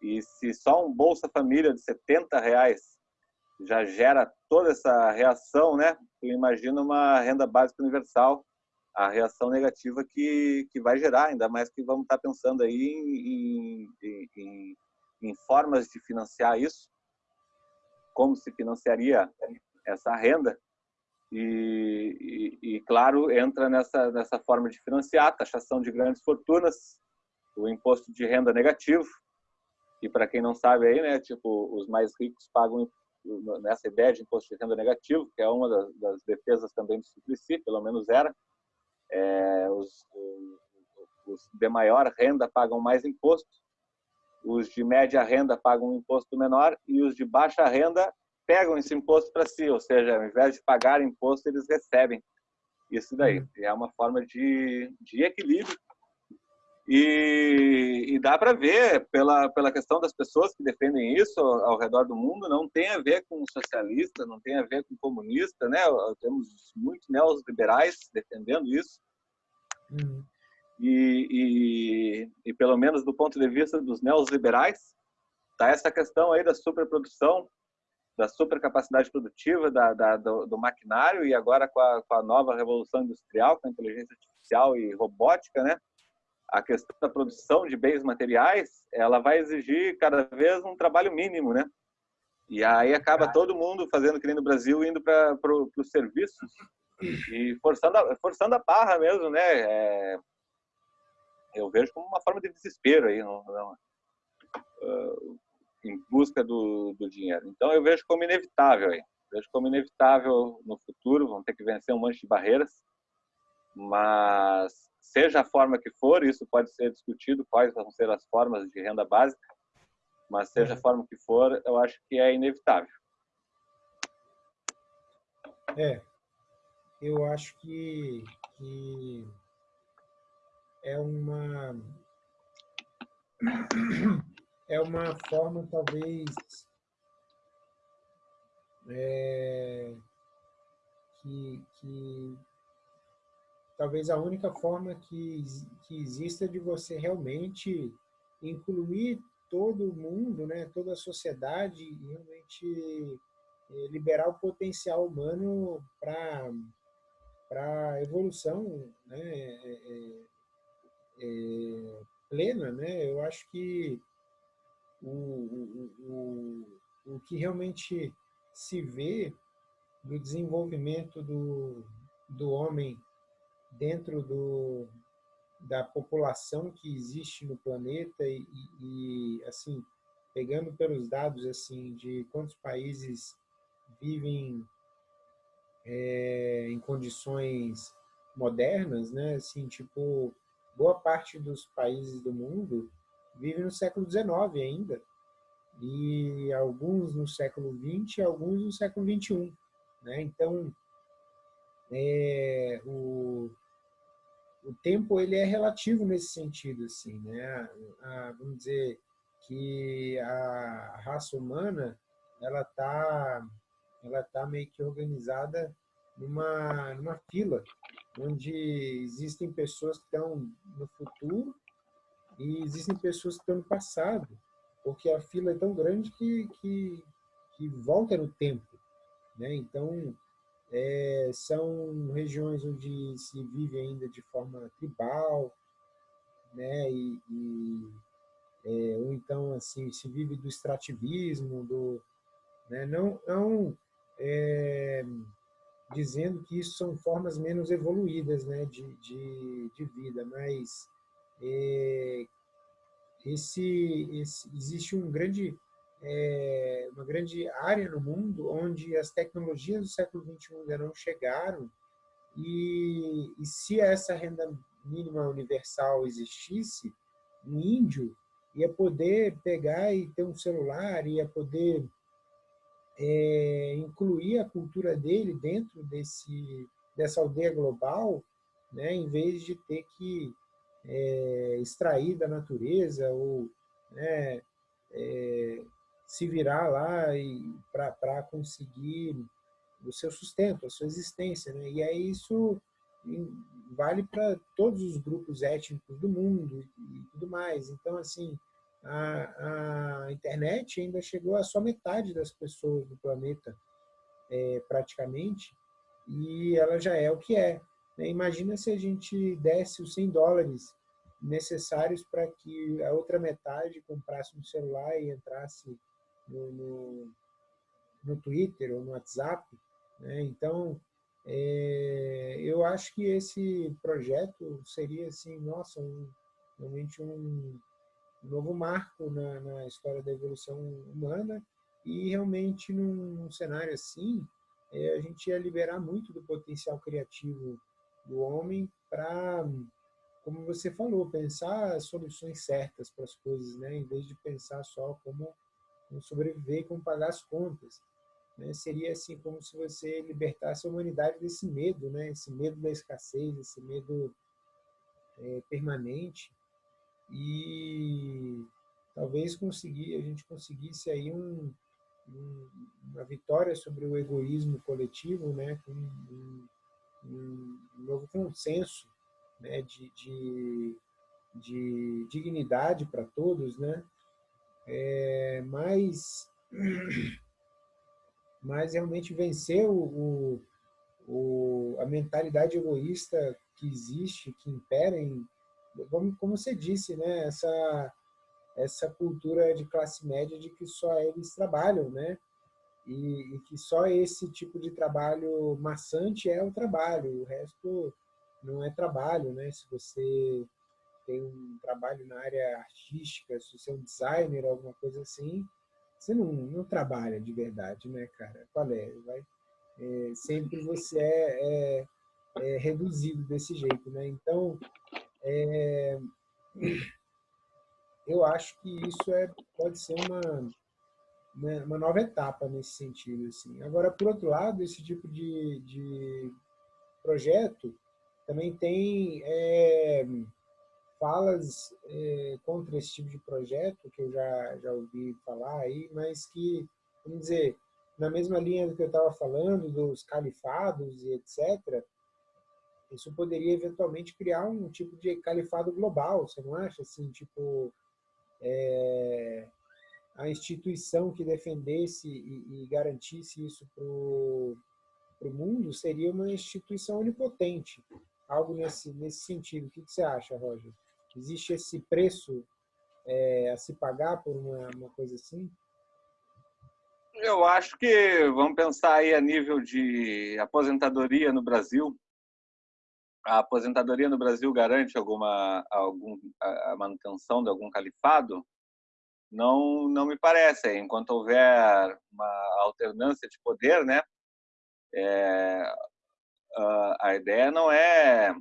E se só um Bolsa Família de 70 reais já gera toda essa reação, né? Eu imagino uma renda básica universal, a reação negativa que, que vai gerar, ainda mais que vamos estar pensando aí em, em, em, em formas de financiar isso, como se financiaria essa renda. E, e, e, claro, entra nessa, nessa forma de financiar, taxação de grandes fortunas, o imposto de renda negativo, e para quem não sabe aí, né, tipo, os mais ricos pagam nessa ideia de imposto de renda negativo, que é uma das, das defesas também do Suplicy, pelo menos era, é, os, os, de maior renda pagam mais imposto, os de média renda pagam um imposto menor e os de baixa renda pegam esse imposto para si, ou seja, ao invés de pagar imposto, eles recebem isso daí. Uhum. É uma forma de, de equilíbrio e, e dá para ver pela, pela questão das pessoas que defendem isso ao, ao, redor do mundo, não tem a ver com socialista, não tem a ver com comunista, né? Temos muitos neoliberais defendendo isso. Uhum. E, e, e, pelo menos do ponto de vista dos neoliberais, tá essa questão aí da superprodução, da supercapacidade produtiva, da, da do, do, maquinário e agora com a, com a nova revolução industrial, com a inteligência artificial e robótica, né? A questão da produção de bens materiais, ela vai exigir cada vez um trabalho mínimo, né? E aí acaba todo mundo fazendo que nem no Brasil, indo para os serviços e forçando a, forçando a barra mesmo, né? É, eu vejo como uma forma de desespero aí, não, não, uh, em busca do, do dinheiro. Então eu vejo como inevitável aí. Vejo como inevitável no futuro, vão ter que vencer um monte de barreiras, mas seja a forma que for, isso pode ser discutido, quais vão ser as formas de renda básica, mas seja a uhum. forma que for, eu acho que é inevitável. É, eu acho que, que é uma é uma forma talvez é, que, que talvez a única forma que, que exista de você realmente incluir todo mundo, né, toda a sociedade e realmente eh, liberar o potencial humano para para evolução né, é, é, plena, né? Eu acho que o, o, o, o que realmente se vê do desenvolvimento do, do homem dentro do, da população que existe no planeta e, e, assim pegando pelos dados assim de quantos países vivem é, em condições modernas, né? Assim, tipo boa parte dos países do mundo vive no século XIX ainda e alguns no século XX, alguns no século XXI, né? Então é, o, o tempo ele é relativo nesse sentido, assim, né? A, vamos dizer que a raça humana ela tá ela tá meio que organizada numa numa fila onde existem pessoas que estão no futuro e existem pessoas que estão no passado, porque a fila é tão grande que que, que volta no tempo, né? Então é, são regiões onde se vive ainda de forma tribal, né? E, e é, ou então assim se vive do extrativismo, do, né? Não, não é, dizendo que isso são formas menos evoluídas né, de, de, de vida, mas é, esse, esse, existe um grande, é, uma grande área no mundo onde as tecnologias do século XXI ainda não chegaram e, e se essa renda mínima universal existisse, um índio ia poder pegar e ter um celular, ia poder é, incluir a cultura dele dentro desse, dessa aldeia global, né, em vez de ter que é, extrair da natureza ou né, é, se virar lá para conseguir o seu sustento, a sua existência. Né? E aí isso vale para todos os grupos étnicos do mundo e tudo mais. Então, assim, a, a internet ainda chegou a só metade das pessoas do planeta, é, praticamente, e ela já é o que é. Né? Imagina se a gente desse os 100 dólares necessários para que a outra metade comprasse um celular e entrasse no, no, no Twitter ou no WhatsApp. Né? Então, é, eu acho que esse projeto seria, assim, nossa, um, realmente um, novo marco na, na, história da evolução humana e realmente num, num cenário assim, é, a gente ia liberar muito do potencial criativo do homem para como você falou, pensar soluções certas para as coisas, né? em vez de pensar só como, como sobreviver como pagar as contas. Né? Seria assim como se você libertasse a humanidade desse medo, né? esse medo da escassez, esse medo é, permanente, e talvez conseguir, a gente conseguisse aí um, um, uma vitória sobre o egoísmo coletivo, né? um, um novo consenso né, de, de, de dignidade para todos, né? É, mas, realmente vencer o, o, a mentalidade egoísta que existe, que impera em, como, como você disse, né, essa, essa cultura de classe média de que só eles trabalham, né? E, e, que só esse tipo de trabalho maçante é o trabalho, o resto não é trabalho, né? Se você tem um trabalho na área artística, se você é um designer, alguma coisa assim, você não, não trabalha de verdade, né, cara? Qual é? Vai, é sempre você é, é, é, reduzido desse jeito, né? Então, é, eu acho que isso é, pode ser uma, uma, uma, nova etapa nesse sentido. Assim. Agora, por outro lado, esse tipo de, de projeto também tem é, falas é, contra esse tipo de projeto, que eu já, já ouvi falar aí, mas que, vamos dizer, na mesma linha do que eu estava falando, dos califados e etc., isso poderia eventualmente criar um tipo de califado global, você não acha? Assim, tipo, é, a instituição que defendesse e, e garantisse isso para o mundo seria uma instituição onipotente algo nesse, nesse sentido. O que, que você acha, Roger? Existe esse preço é, a se pagar por uma, uma coisa assim? Eu acho que vamos pensar aí a nível de aposentadoria no Brasil. A aposentadoria no Brasil garante alguma algum, a manutenção de algum califado? Não, não me parece. Enquanto houver uma alternância de poder, né, é, a ideia não é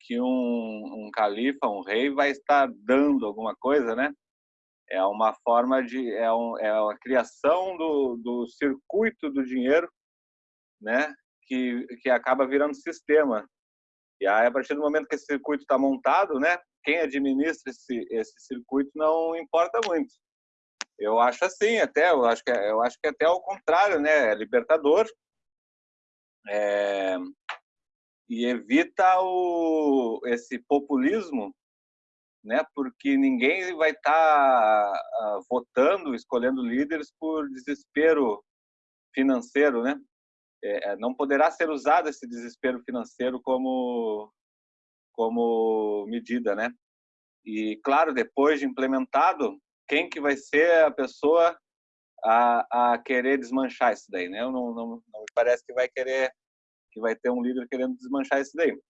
que um, um califa, um rei, vai estar dando alguma coisa, né? É uma forma de é, um, é a criação do, do circuito do dinheiro, né? Que que acaba virando sistema. E aí a partir do momento que esse circuito está montado, né? Quem administra esse esse circuito não importa muito. Eu acho assim, até eu acho que é, eu acho que é até ao contrário, né? É libertador é, e evita o, esse populismo, né? Porque ninguém vai estar tá, uh, votando, escolhendo líderes por desespero financeiro, né? É, é, não poderá ser usado esse desespero financeiro como como medida, né? E claro, depois de implementado, quem que vai ser a pessoa a, a querer desmanchar isso daí, né? Não, não, não me parece que vai querer que vai ter um líder querendo desmanchar isso daí.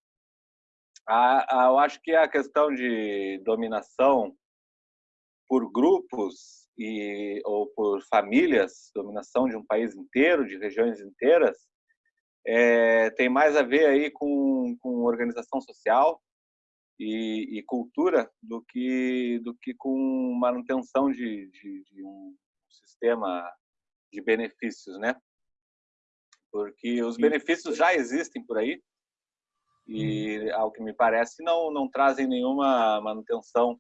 A, a, eu acho que a questão de dominação por grupos e ou por famílias, dominação de um país inteiro, de regiões inteiras, é, tem mais a ver aí com, com organização social e, e, cultura do que do que com manutenção de, de, de um sistema de benefícios, né? Porque os benefícios já existem por aí e, uhum. ao que me parece, não não trazem nenhuma manutenção,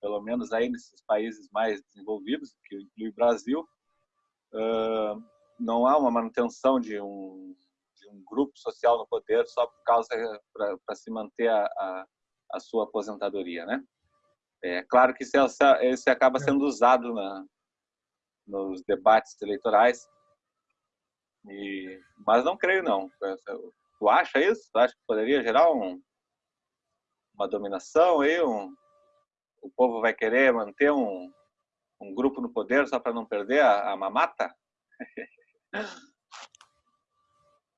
pelo menos aí nesses países mais desenvolvidos, que inclui o Brasil, uh, não há uma manutenção de um de um grupo social no poder só por causa para se manter a, a, a, sua aposentadoria, né? É claro que isso, isso acaba sendo usado na, nos debates eleitorais, e, mas não creio não. Tu acha isso? Tu acha que poderia gerar um, uma dominação aí? Um, o povo vai querer manter um, um grupo no poder só para não perder a, a mamata?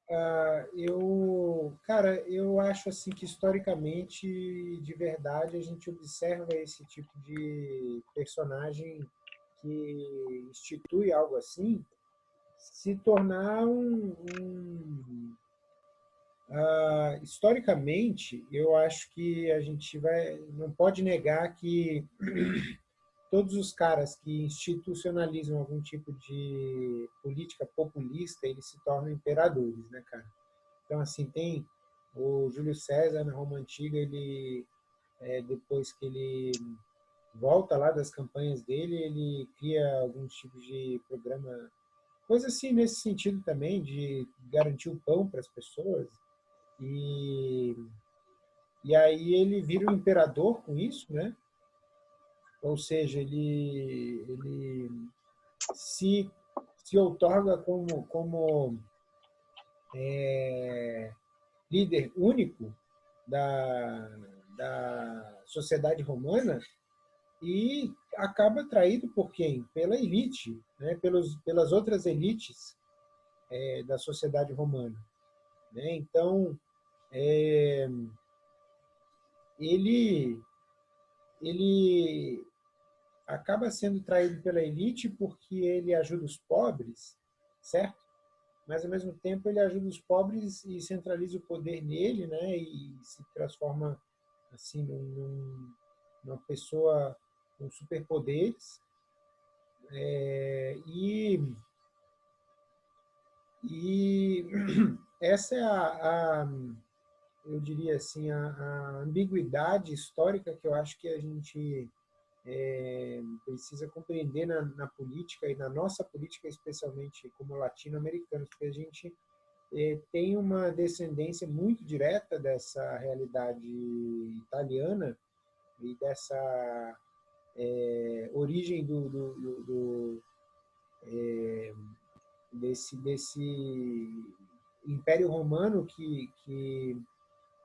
Uh, eu, cara, eu acho assim que historicamente, de verdade, a gente observa esse tipo de personagem que institui algo assim se tornar um, um uh, historicamente, eu acho que a gente vai não pode negar que todos os caras que institucionalizam algum tipo de política populista, eles se tornam imperadores, né, cara? Então, assim, tem o Júlio César na Roma Antiga, ele, é, depois que ele volta lá das campanhas dele, ele cria alguns tipos de programa, coisa assim nesse sentido também, de garantir o pão para as pessoas. E, e aí ele vira o imperador com isso, né? ou seja, ele, ele se, se outorga como, como é, líder único da, da sociedade romana e acaba atraído por quem? Pela elite, né? Pelos, pelas outras elites é, da sociedade romana. Né? Então, é, ele, ele acaba sendo traído pela elite porque ele ajuda os pobres, certo? Mas, ao mesmo tempo, ele ajuda os pobres e centraliza o poder nele, né? E se transforma, assim, num, numa pessoa com superpoderes. É, e, e essa é a, a eu diria assim, a, a ambiguidade histórica que eu acho que a gente é, precisa compreender na, na, política e na nossa política, especialmente como latino-americanos, porque a gente é, tem uma descendência muito direta dessa realidade italiana e dessa é, origem do, do, do, do é, desse, desse Império Romano que, que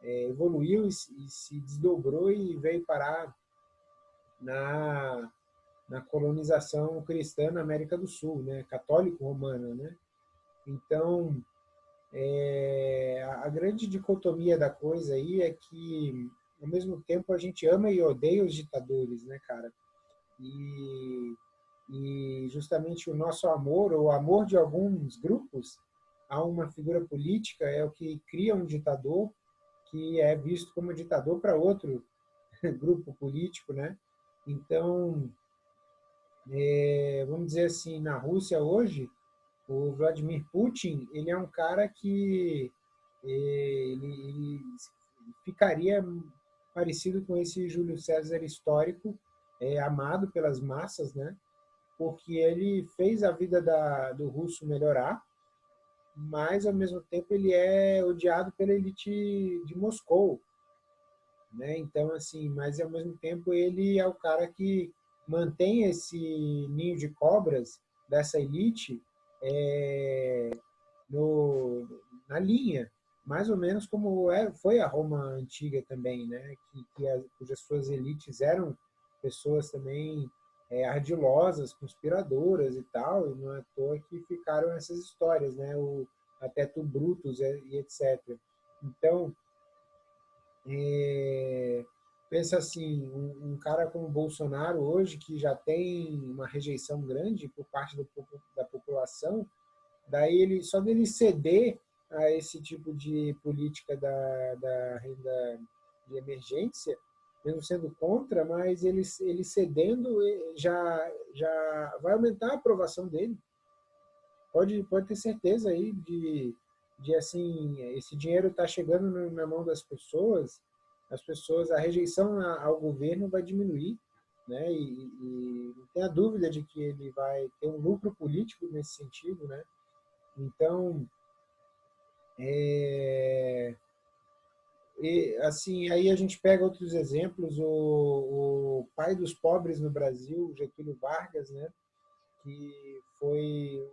é, evoluiu e, e se desdobrou e veio parar na, na colonização cristã na América do Sul, né? católico-romana. Né? Então, é, a grande dicotomia da coisa aí é que, ao mesmo tempo, a gente ama e odeia os ditadores, né, cara? E, e justamente o nosso amor, ou o amor de alguns grupos a uma figura política é o que cria um ditador que é visto como ditador para outro grupo político, né? Então, é, vamos dizer assim, na Rússia hoje, o Vladimir Putin, ele é um cara que é, ele, ele ficaria parecido com esse Júlio César histórico, é, amado pelas massas, né? Porque ele fez a vida da, do russo melhorar, mas ao mesmo tempo ele é odiado pela elite de Moscou, né? Então, assim, mas ao mesmo tempo ele é o cara que mantém esse ninho de cobras dessa elite é, no, na linha, mais ou menos como é, foi a Roma antiga também, né? Que, que as, cujas suas elites eram pessoas também é, ardilosas, conspiradoras e tal, e não é à toa que ficaram essas histórias, né? O, até tu Brutus e etc. Então, é, pensa assim, um, um, cara como Bolsonaro hoje, que já tem uma rejeição grande por parte do, da população, daí ele só dele ceder a esse tipo de política da, da renda de emergência, mesmo sendo contra, mas ele, ele cedendo já, já vai aumentar a aprovação dele. Pode, pode ter certeza aí de, de assim, esse dinheiro está chegando na mão das pessoas, as pessoas, a rejeição ao governo vai diminuir, né? E, e não tenha dúvida de que ele vai ter um lucro político nesse sentido, né? Então, é, e, assim, aí a gente pega outros exemplos, o, o, pai dos pobres no Brasil, Getúlio Vargas, né, que foi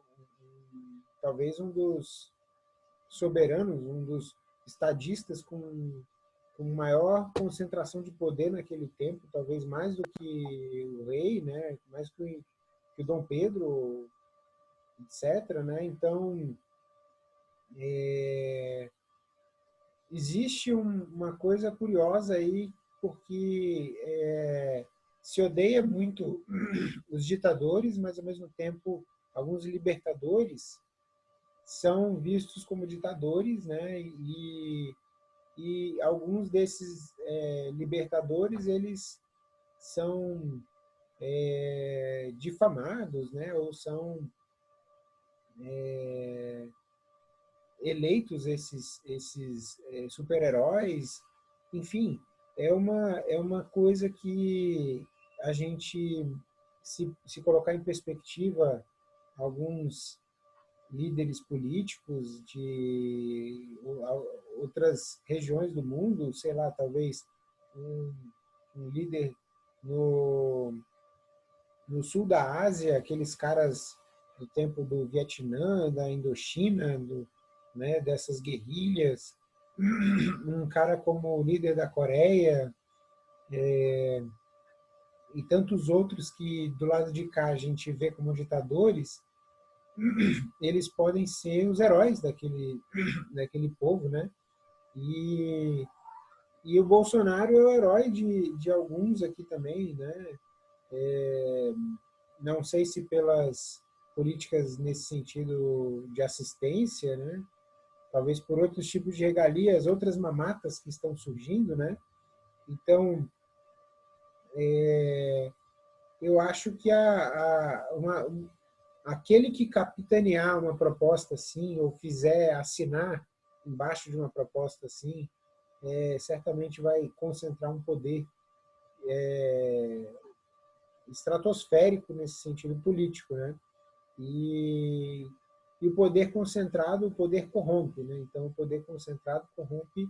talvez um dos soberanos, um dos estadistas com, com maior concentração de poder naquele tempo, talvez mais do que o rei, né, mais que o, que o Dom Pedro, etc. Né? Então, é, existe um, uma coisa curiosa aí, porque é, se odeia muito os ditadores, mas ao mesmo tempo alguns libertadores são vistos como ditadores, né? E, e alguns desses é, libertadores eles são é, difamados, né? Ou são é, eleitos esses, esses é, super-heróis, enfim, é uma, é uma coisa que a gente, se, se colocar em perspectiva alguns líderes políticos de outras regiões do mundo, sei lá, talvez um, um líder no, no sul da Ásia, aqueles caras do tempo do Vietnã, da Indochina, do, né, dessas guerrilhas, um cara como o líder da Coreia, é, e tantos outros que do lado de cá a gente vê como ditadores, eles podem ser os heróis daquele, daquele povo, né? E, e o Bolsonaro é o herói de, de alguns aqui também, né? É, não sei se pelas políticas nesse sentido de assistência, né? Talvez por outros tipos de regalias, outras mamatas que estão surgindo, né? Então, é, eu acho que a, a, uma, aquele que capitanear uma proposta assim, ou fizer assinar embaixo de uma proposta assim, é, certamente vai concentrar um poder é, estratosférico nesse sentido político, né? E e o poder concentrado, o poder corrompe. Né? Então, o poder concentrado corrompe,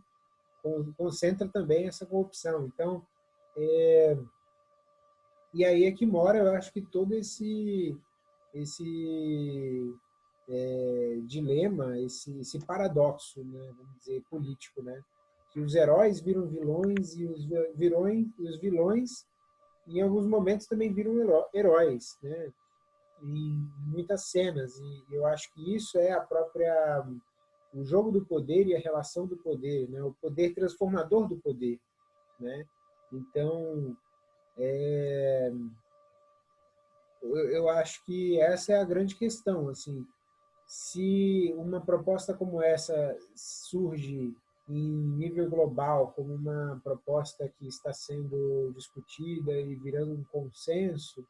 concentra também essa corrupção. Então, é, e aí é que mora, eu acho que todo esse, esse é, dilema, esse, esse paradoxo, né, vamos dizer, político, né? que os heróis viram vilões e os, virões, e os vilões, em alguns momentos, também viram heróis. Né? Em muitas cenas e eu acho que isso é a própria o jogo do poder e a relação do poder, né? O poder transformador do poder, né? Então, é, eu, eu acho que essa é a grande questão, assim, se uma proposta como essa surge em nível global como uma proposta que está sendo discutida e virando um consenso,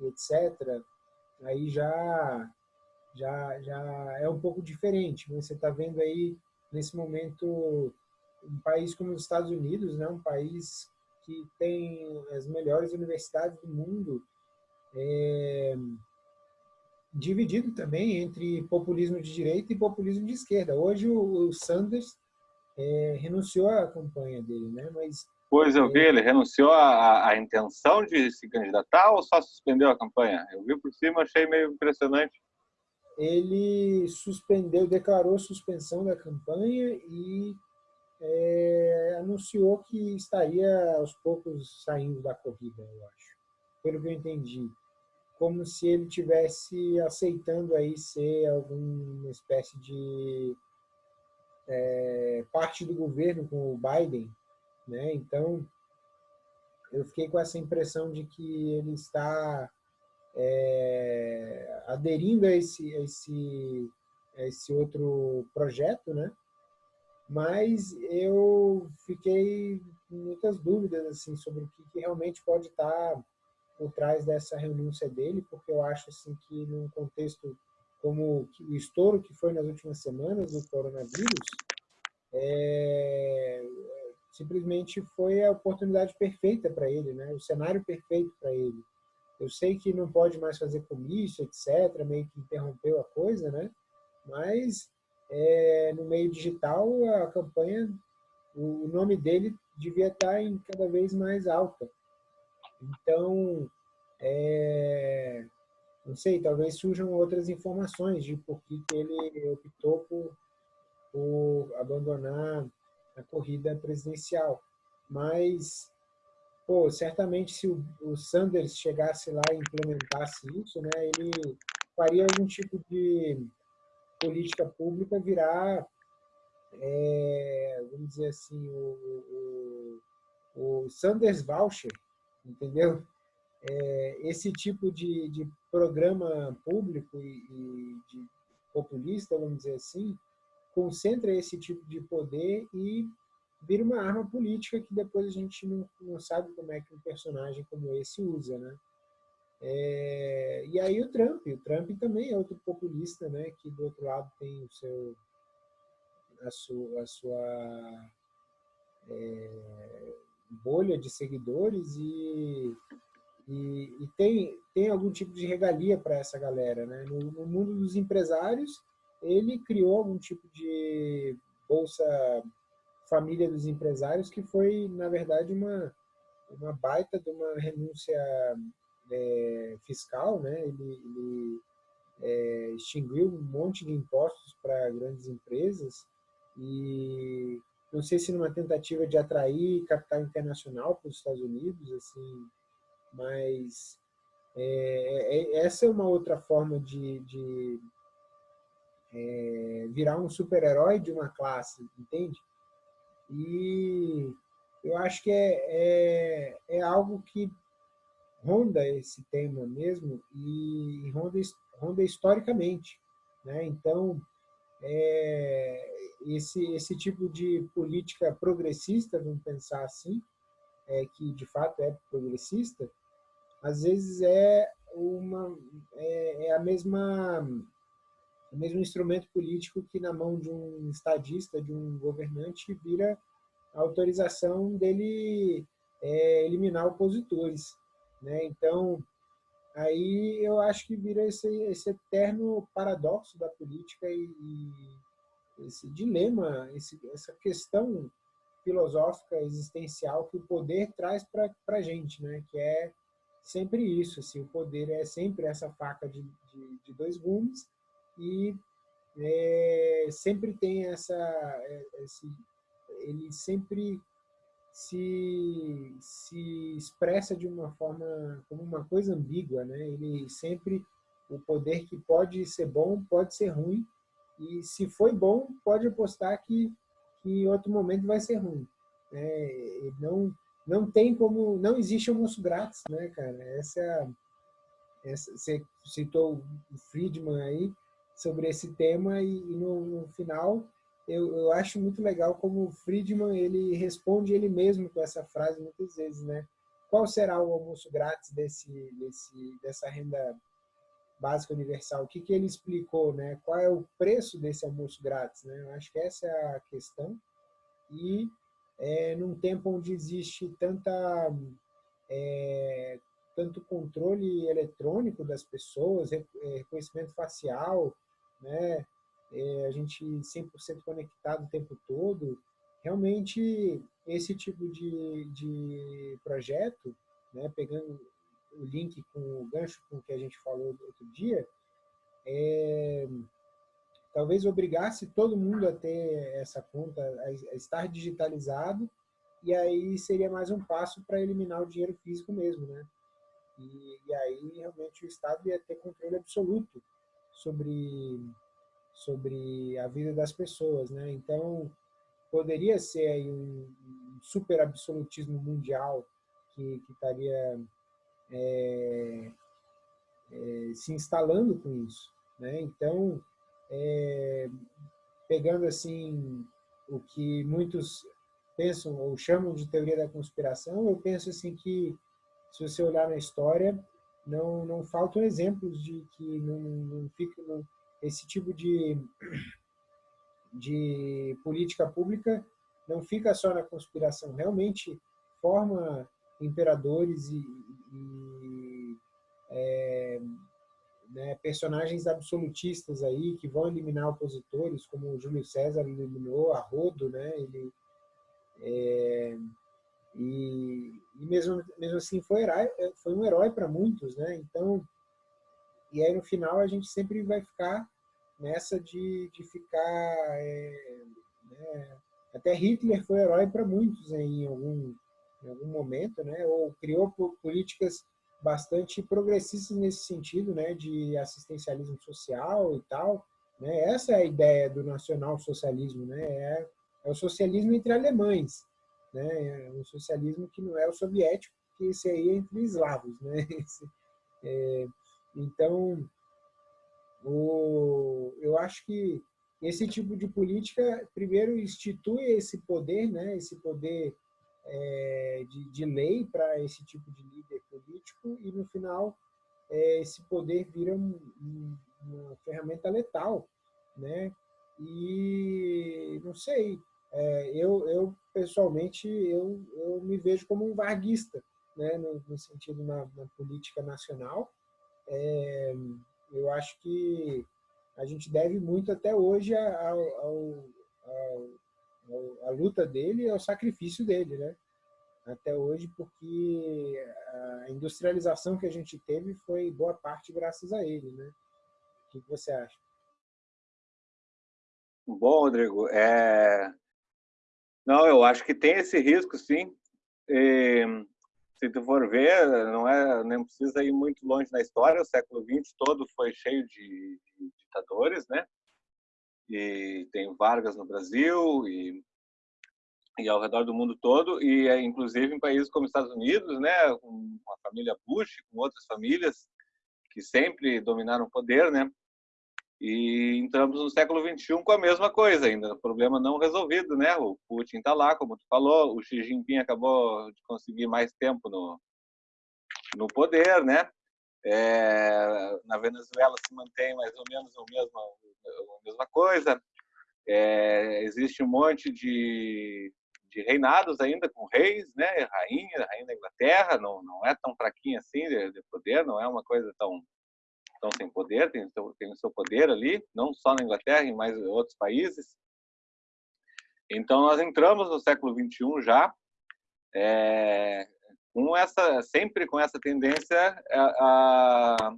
etc., aí já, já, já é um pouco diferente. Você está vendo aí, nesse momento, um país como os Estados Unidos, né, um país que tem as melhores universidades do mundo, é, dividido também entre populismo de direita e populismo de esquerda. Hoje o, Sanders é, renunciou à campanha dele, né? Mas Pois eu vi, ele renunciou à, à intenção de se candidatar ou só suspendeu a campanha? Eu vi por cima, achei meio impressionante. Ele suspendeu, declarou suspensão da campanha e é, anunciou que estaria aos poucos saindo da corrida, eu acho. pelo que eu entendi, como se ele tivesse aceitando aí ser alguma espécie de é, parte do governo com o Biden, né? Então, eu fiquei com essa impressão de que ele está é, aderindo a esse, a esse, a esse outro projeto, né? Mas eu fiquei com muitas dúvidas assim sobre o que, que realmente pode estar por trás dessa renúncia dele, porque eu acho assim que num contexto como o estouro que foi nas últimas semanas do coronavírus, é, simplesmente foi a oportunidade perfeita para ele, né? o cenário perfeito para ele. Eu sei que não pode mais fazer comício, etc., meio que interrompeu a coisa, né? mas é, no meio digital a campanha, o nome dele devia estar em cada vez mais alta. Então, é, não sei, talvez surjam outras informações de por que, que ele optou por, por abandonar a corrida presidencial. Mas, pô, certamente se o, o Sanders chegasse lá e implementasse isso, né, ele faria algum tipo de política pública virar, é, vamos dizer assim, o, o, o Sanders Voucher, entendeu? É, esse tipo de, de programa público e, e de populista, vamos dizer assim, concentra esse tipo de poder e vira uma arma política que depois a gente não, não sabe como é que um personagem como esse usa, né? É, e aí o Trump, o Trump também é outro populista, né? Que do outro lado tem o seu, a sua, a sua é, bolha de seguidores e, e, e, tem, tem algum tipo de regalia para essa galera, né? No, no mundo dos empresários, ele criou algum tipo de bolsa família dos empresários que foi, na verdade, uma, uma baita de uma renúncia é, fiscal, né? Ele, ele é, extinguiu um monte de impostos para grandes empresas e não sei se numa tentativa de atrair capital internacional para os Estados Unidos, assim, mas é, é, essa é uma outra forma de, de é, virar um super-herói de uma classe, entende? E eu acho que é, é, é, algo que ronda esse tema mesmo e ronda, ronda historicamente. Né? Então, é, esse, esse tipo de política progressista, vamos pensar assim, é, que de fato é progressista, às vezes é, uma, é, é a mesma o mesmo instrumento político que na mão de um estadista, de um governante, vira a autorização dele é, eliminar opositores. Né? Então, aí eu acho que vira esse, esse eterno paradoxo da política e, e esse dilema, esse, essa questão filosófica existencial que o poder traz para a gente, né? que é sempre isso, assim, o poder é sempre essa faca de, de, de dois gumes, e é, sempre tem essa, é, esse, ele sempre se, se expressa de uma forma, como uma coisa ambígua, né? Ele sempre, o poder que pode ser bom, pode ser ruim, e se foi bom, pode apostar que, que em outro momento vai ser ruim. É, não, não tem como, não existe almoço grátis, né, cara? Essa, essa você citou o Friedman aí, sobre esse tema e, e no, no, final eu, eu acho muito legal como o Friedman ele responde ele mesmo com essa frase muitas vezes, né? Qual será o almoço grátis desse, desse, dessa renda básica universal? O que, que ele explicou, né? Qual é o preço desse almoço grátis, né? Eu acho que essa é a questão. E é, num tempo onde existe tanta é, tanto controle eletrônico das pessoas, é, reconhecimento facial, né? É, a gente 100% conectado o tempo todo. Realmente, esse tipo de, de projeto, né, pegando o link com o gancho com o que a gente falou outro dia, é, talvez obrigasse todo mundo a ter essa conta, a estar digitalizado, e aí seria mais um passo para eliminar o dinheiro físico mesmo, né? E, e aí, realmente, o Estado ia ter controle absoluto sobre, sobre a vida das pessoas. Né? Então, poderia ser aí um, super absolutismo mundial que, que estaria é, é, se instalando com isso. Né? Então, é, pegando assim o que muitos pensam ou chamam de teoria da conspiração, eu penso assim que se você olhar na história, não não faltam exemplos de que não, não fica não, esse tipo de de política pública não fica só na conspiração, realmente forma imperadores e, e é, né, personagens absolutistas aí que vão eliminar opositores, como Júlio César eliminou a Rodo, né? Ele é, e, e, mesmo mesmo assim foi herói, foi um herói para muitos, né? Então e aí no final a gente sempre vai ficar nessa de, de ficar é, né, até Hitler foi herói para muitos em algum em algum momento, né? Ou criou políticas bastante progressistas nesse sentido, né, de assistencialismo social e tal. Né? Essa é a ideia do nacional-socialismo, né? É, é, o socialismo entre alemães, né? É um socialismo que não é o soviético, que esse aí é entre eslavos, né? Esse, é, então, o, eu acho que esse tipo de política, primeiro, institui esse poder, né? Esse poder é, de, de, lei para esse tipo de líder político e, no final, é, esse poder vira um, um, uma ferramenta letal. Né? E, não sei, é, eu, eu, pessoalmente, eu, eu me vejo como um varguista, né? no, no sentido na, na, política nacional. É, eu acho que a gente deve muito até hoje ao, ao, ao a luta dele é o sacrifício dele, né? Até hoje, porque a industrialização que a gente teve foi boa parte graças a ele, né? O que você acha? Bom, Rodrigo, é... não, eu acho que tem esse risco, sim. E, se tu for ver, não é, nem precisa ir muito longe na história. O século XX todo foi cheio de, de ditadores, né? e tem Vargas no Brasil e, e ao redor do mundo todo e é, inclusive em países como Estados Unidos, né, com a família Bush, com outras famílias que sempre dominaram o poder, né? E entramos no século 21 com a mesma coisa ainda, problema não resolvido, né? O Putin está lá, como tu falou, o Xi Jinping acabou de conseguir mais tempo no no poder, né? É, na Venezuela se mantém mais ou menos o mesmo, a mesma coisa. É, existe um monte de, de reinados ainda com reis, né, rainha, rainha da Inglaterra, não, não é tão fraquinha assim de, de poder, não é uma coisa tão tão sem poder, tem, tem o seu poder ali, não só na Inglaterra, em mais outros países. Então nós entramos no século 21 já, é, com essa sempre com essa tendência a, a,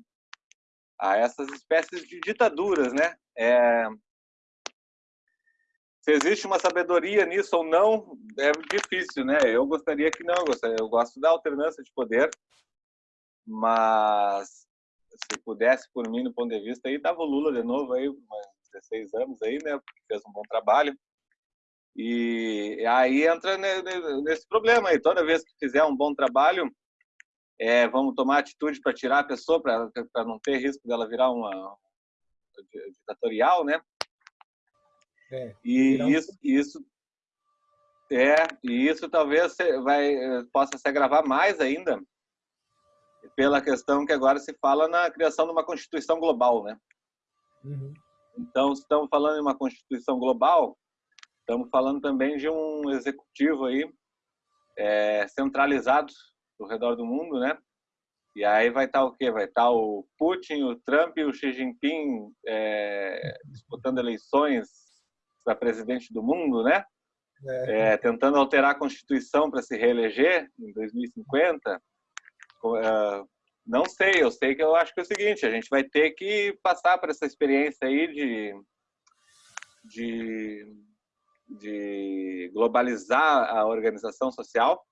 a essas espécies de ditaduras, né? É, se existe uma sabedoria nisso ou não, é difícil, né? Eu gostaria que não, eu gosto da alternância de poder, mas se pudesse, por mim, no ponto de vista, aí tava o Lula de novo aí, mais 16 anos aí, né? Porque fez um bom trabalho. E aí entra nesse problema aí. Toda vez que fizer um bom trabalho, é, vamos tomar atitude para tirar a pessoa, para não ter risco dela virar uma ditatorial, né? É, e isso, isso é, e isso talvez vai possa se agravar mais ainda pela questão que agora se fala na criação de uma constituição global, né? Uhum. Então, se estamos falando em uma constituição global, Estamos falando também de um executivo aí é, centralizado ao redor do mundo, né? E aí vai estar o quê? Vai estar o Putin, o Trump e o Xi Jinping é, disputando eleições para presidente do mundo, né? É. É, tentando alterar a Constituição para se reeleger em 2050. É, não sei, eu sei que eu acho que é o seguinte, a gente vai ter que passar por essa experiência aí de, de de globalizar a organização social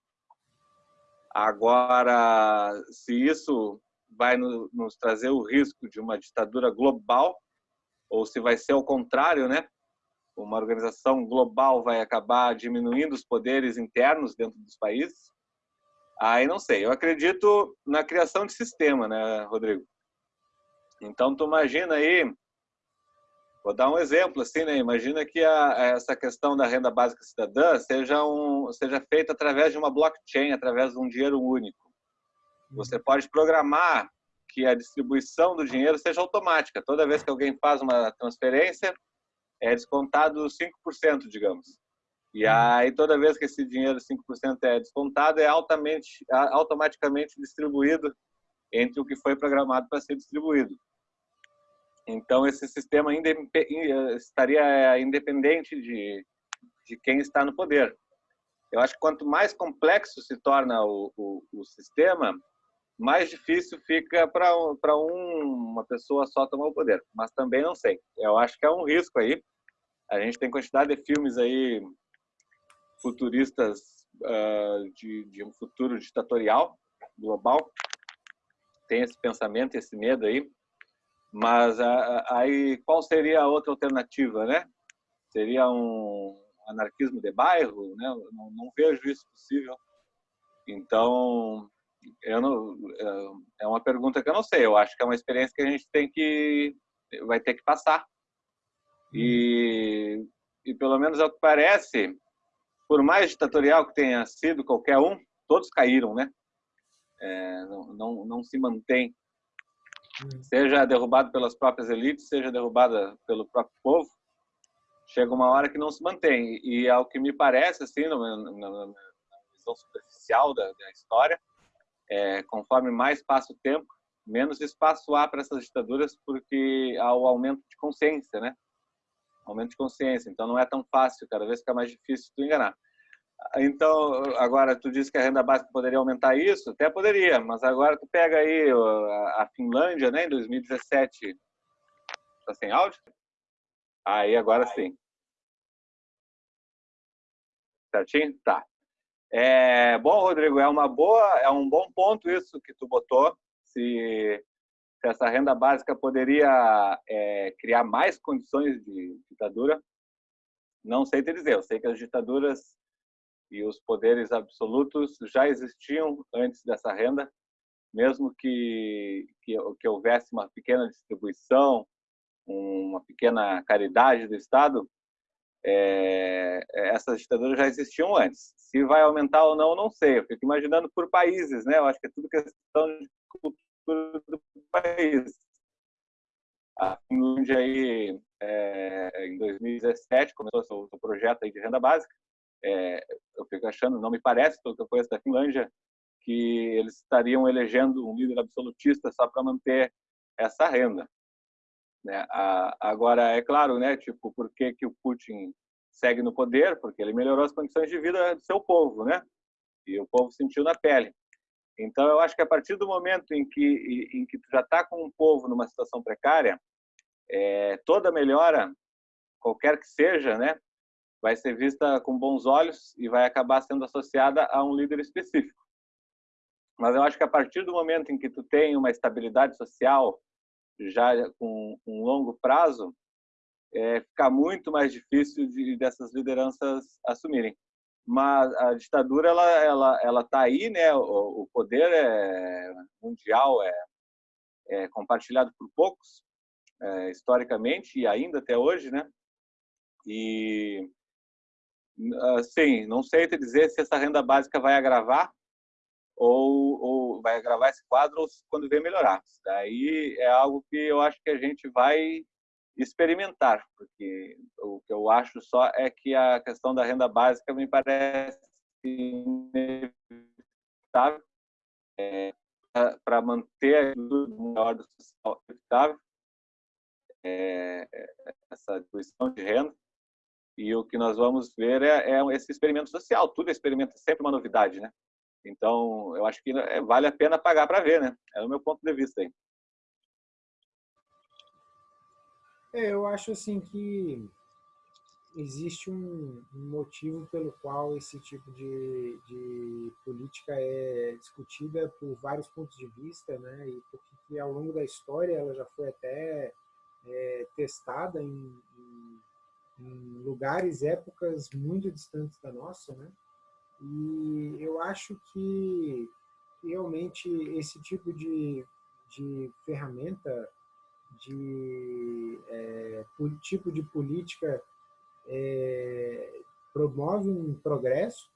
Agora, se isso vai nos trazer o risco de uma ditadura global, ou se vai ser o contrário, né? Uma organização global vai acabar diminuindo os poderes internos dentro dos países. Aí não sei. Eu acredito na criação de sistema, né, Rodrigo? Então, tu imagina aí, vou dar um exemplo assim, né? Imagina que a, essa questão da renda básica cidadã seja um seja feita através de uma blockchain, através de um dinheiro único. Você pode programar que a distribuição do dinheiro seja automática. Toda vez que alguém faz uma transferência, é descontado 5%, digamos. E aí, toda vez que esse dinheiro 5% é descontado, é altamente, automaticamente distribuído entre o que foi programado para ser distribuído. Então, esse sistema estaria independente de, de quem está no poder. Eu acho que quanto mais complexo se torna o, o, o sistema, mais difícil fica para um, uma pessoa só tomar o poder. Mas também não sei. Eu acho que é um risco aí. A gente tem quantidade de filmes aí futuristas uh, de, de um futuro ditatorial global. Tem esse pensamento, esse medo aí. Mas uh, aí qual seria a outra alternativa, né? Seria um anarquismo de bairro, né? Não, não vejo isso possível. Então, eu não, é, é uma pergunta que eu não sei. Eu acho que é uma experiência que a gente tem que vai ter que passar. E, e pelo menos é o que parece, por mais ditatorial que tenha sido qualquer um, todos caíram, né? É, não, não, não se mantém. Seja derrubado pelas próprias elites, seja derrubada pelo próprio povo, chega uma hora que não se mantém. E ao que me parece, assim, na, na, na visão superficial da, da história, é, conforme mais passa o tempo, menos espaço há para essas ditaduras, porque há o aumento de consciência, né? Aumento de consciência. Então não é tão fácil, cada vez fica mais difícil tu enganar. Então, agora tu disse que a renda básica poderia aumentar isso, até poderia, mas agora tu pega aí a Finlândia, né, em 2017, tá sem áudio? Aí agora sim. Certinho? Tá. É, bom, Rodrigo, é uma boa, é um bom ponto isso que tu botou. Se, se essa renda básica poderia é, criar mais condições de ditadura, não sei te dizer. Eu sei que as ditaduras e os poderes absolutos já existiam antes dessa renda, mesmo que, que, que houvesse uma pequena distribuição, uma pequena caridade do Estado, é, essas ditaduras já existiam antes. Se vai aumentar ou não, não sei. Eu fico imaginando por países, né? Eu acho que é tudo questão de cultura do país. A Finlândia aí, é, em 2017, começou o seu projeto aí de renda básica. É, eu fico achando, não me parece, pelo que eu conheço da Finlândia, que eles estariam elegendo um líder absolutista só para manter essa renda. Né? Agora, é claro, né, tipo, por que, que o Putin segue no poder, porque ele melhorou as condições de vida do seu povo, né? E o povo sentiu na pele. Então, eu acho que a partir do momento em que, em que tu já está com um povo numa situação precária, é, toda melhora, qualquer que seja, né, vai ser vista com bons olhos e vai acabar sendo associada a um líder específico. Mas eu acho que a partir do momento em que tu tem uma estabilidade social já com um longo prazo, é, ficar muito mais difícil de, dessas lideranças assumirem. Mas a ditadura ela ela ela está aí, né? O, o, poder é mundial é, é compartilhado por poucos é, historicamente e ainda até hoje, né? E assim, não sei te dizer se essa renda básica vai agravar ou, ou vai agravar esse quadro ou quando vem melhorar. Daí é algo que eu acho que a gente vai experimentar, porque o que eu acho só é que a questão da renda básica me parece inevitável é, para manter a ordem social evitável, é, essa distribuição de renda. E o que nós vamos ver é, é, esse experimento social. Tudo experimento é sempre uma novidade, né? Então, eu acho que é, vale a pena pagar para ver, né? É o meu ponto de vista aí. É, eu acho assim que existe um, motivo pelo qual esse tipo de, de, política é discutida por vários pontos de vista, né? E porque ao longo da história ela já foi até é, testada em, em, em, lugares, épocas muito distantes da nossa, né? E eu acho que realmente esse tipo de, de ferramenta, de é, tipo de política é, promove um progresso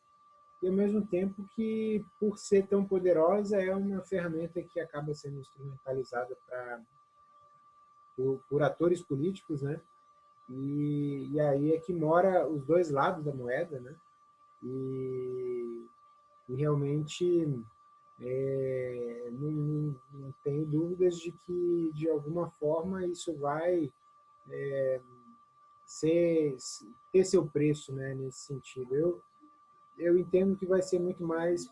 e ao mesmo tempo que, por ser tão poderosa, é uma ferramenta que acaba sendo instrumentalizada para por, por, atores políticos, né? E, e aí é que mora os dois lados da moeda, né? E, e realmente é, não, não, não, tenho dúvidas de que, de alguma forma, isso vai é, ser, ter seu preço né, nesse sentido. Eu, eu entendo que vai ser muito mais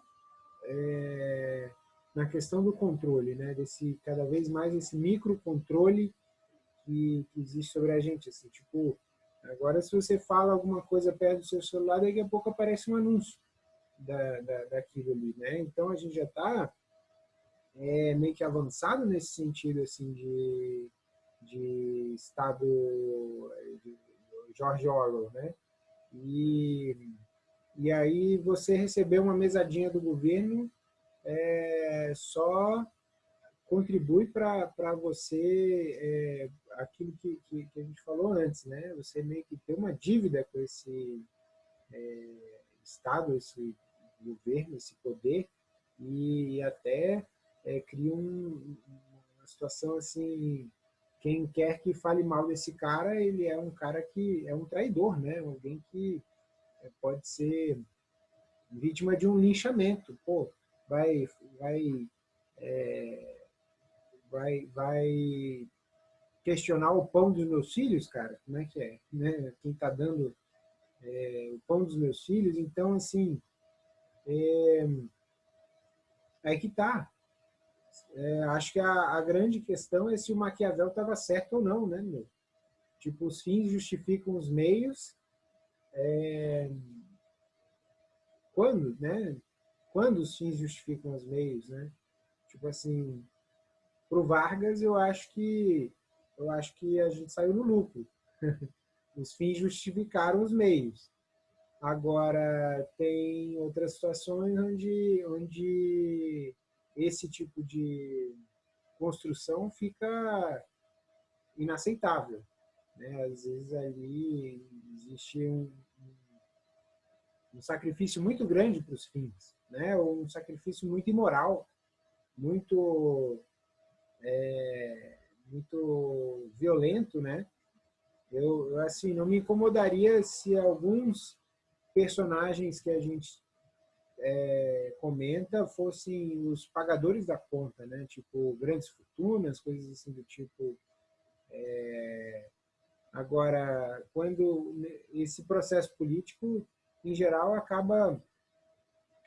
é, na questão do controle, né, desse cada vez mais esse microcontrole que, que existe sobre a gente. Assim, tipo, agora se você fala alguma coisa perto do seu celular, daqui a pouco aparece um anúncio da, da, daquilo ali. Né? Então a gente já está é, meio que avançado nesse sentido assim de, de estado de George Orwell, né? E, e aí você recebeu uma mesadinha do governo é, só contribui para você é, aquilo que, que, que, a gente falou antes, né? Você meio que tem uma dívida com esse é, Estado, esse governo, esse poder, e até é, cria um, uma situação assim quem quer que fale mal desse cara, ele é um cara que é um traidor, né? Alguém que é, pode ser vítima de um linchamento. Pô, vai, vai, é, vai, vai questionar o pão dos meus filhos, cara? Como é que é? Né? Quem está dando é, o pão dos meus filhos? Então, assim, é, é que tá. É, acho que a, a, grande questão é se o Maquiavel estava certo ou não, né, meu? Tipo, os fins justificam os meios. É... Quando, né? Quando os fins justificam os meios, né? Tipo assim, pro Vargas eu acho que eu acho que a gente saiu no lucro. os fins justificaram os meios. Agora tem outras situações onde onde esse tipo de construção fica inaceitável. Né? Às vezes ali existe um, um sacrifício muito grande para os fins, né? um sacrifício muito imoral, muito, é, muito violento. Né? Eu, assim, não me incomodaria se alguns personagens que a gente é, comenta fossem os pagadores da conta, né? Tipo, grandes fortunas, coisas assim do tipo. É... Agora, quando esse processo político, em geral, acaba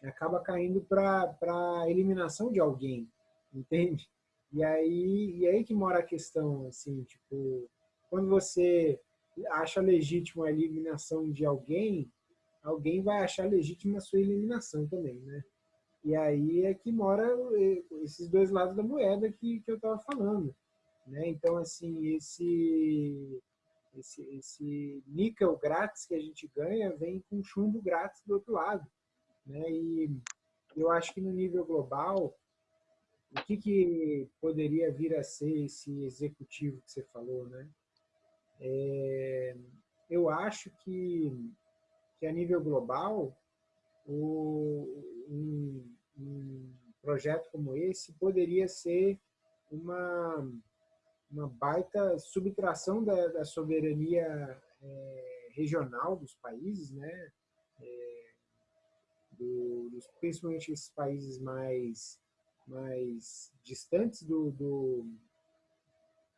acaba caindo para a eliminação de alguém, entende? E aí, e aí que mora a questão, assim, tipo, quando você acha legítimo a eliminação de alguém, alguém vai achar legítima a sua eliminação também, né? E aí é que mora esses dois lados da moeda que, que eu estava falando. Né? Então, assim, esse, esse, esse níquel grátis que a gente ganha vem com chumbo grátis do outro lado. Né? E eu acho que no nível global, o que, que poderia vir a ser esse executivo que você falou? Né? É, eu acho que que a nível global, o, um, um, projeto como esse poderia ser uma, uma baita subtração da, da soberania é, regional dos países, né? É, do, dos, principalmente esses países mais, mais distantes do, do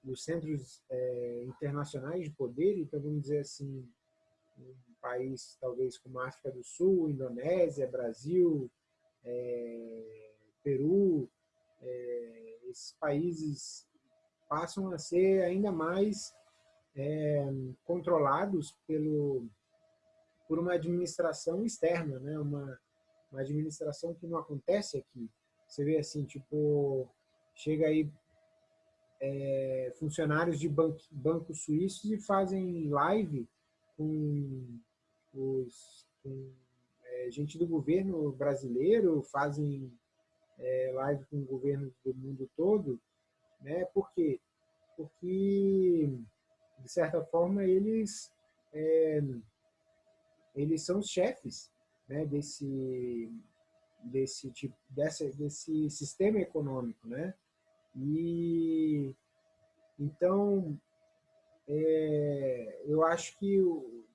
dos centros é, internacionais de poder, então vamos dizer assim, país talvez como África do Sul, Indonésia, Brasil, é, Peru, é, esses países passam a ser ainda mais é, controlados pelo, por uma administração externa, né? uma, uma administração que não acontece aqui. Você vê assim, tipo, chega aí é, funcionários de banco, bancos suíços e fazem live com, os, com é, gente do governo brasileiro, fazem é, live com o governo do mundo todo, né? Por quê? Porque, de certa forma, eles, é, eles são os chefes né, desse, desse, tipo, dessa, desse sistema econômico, né? E então é, eu acho que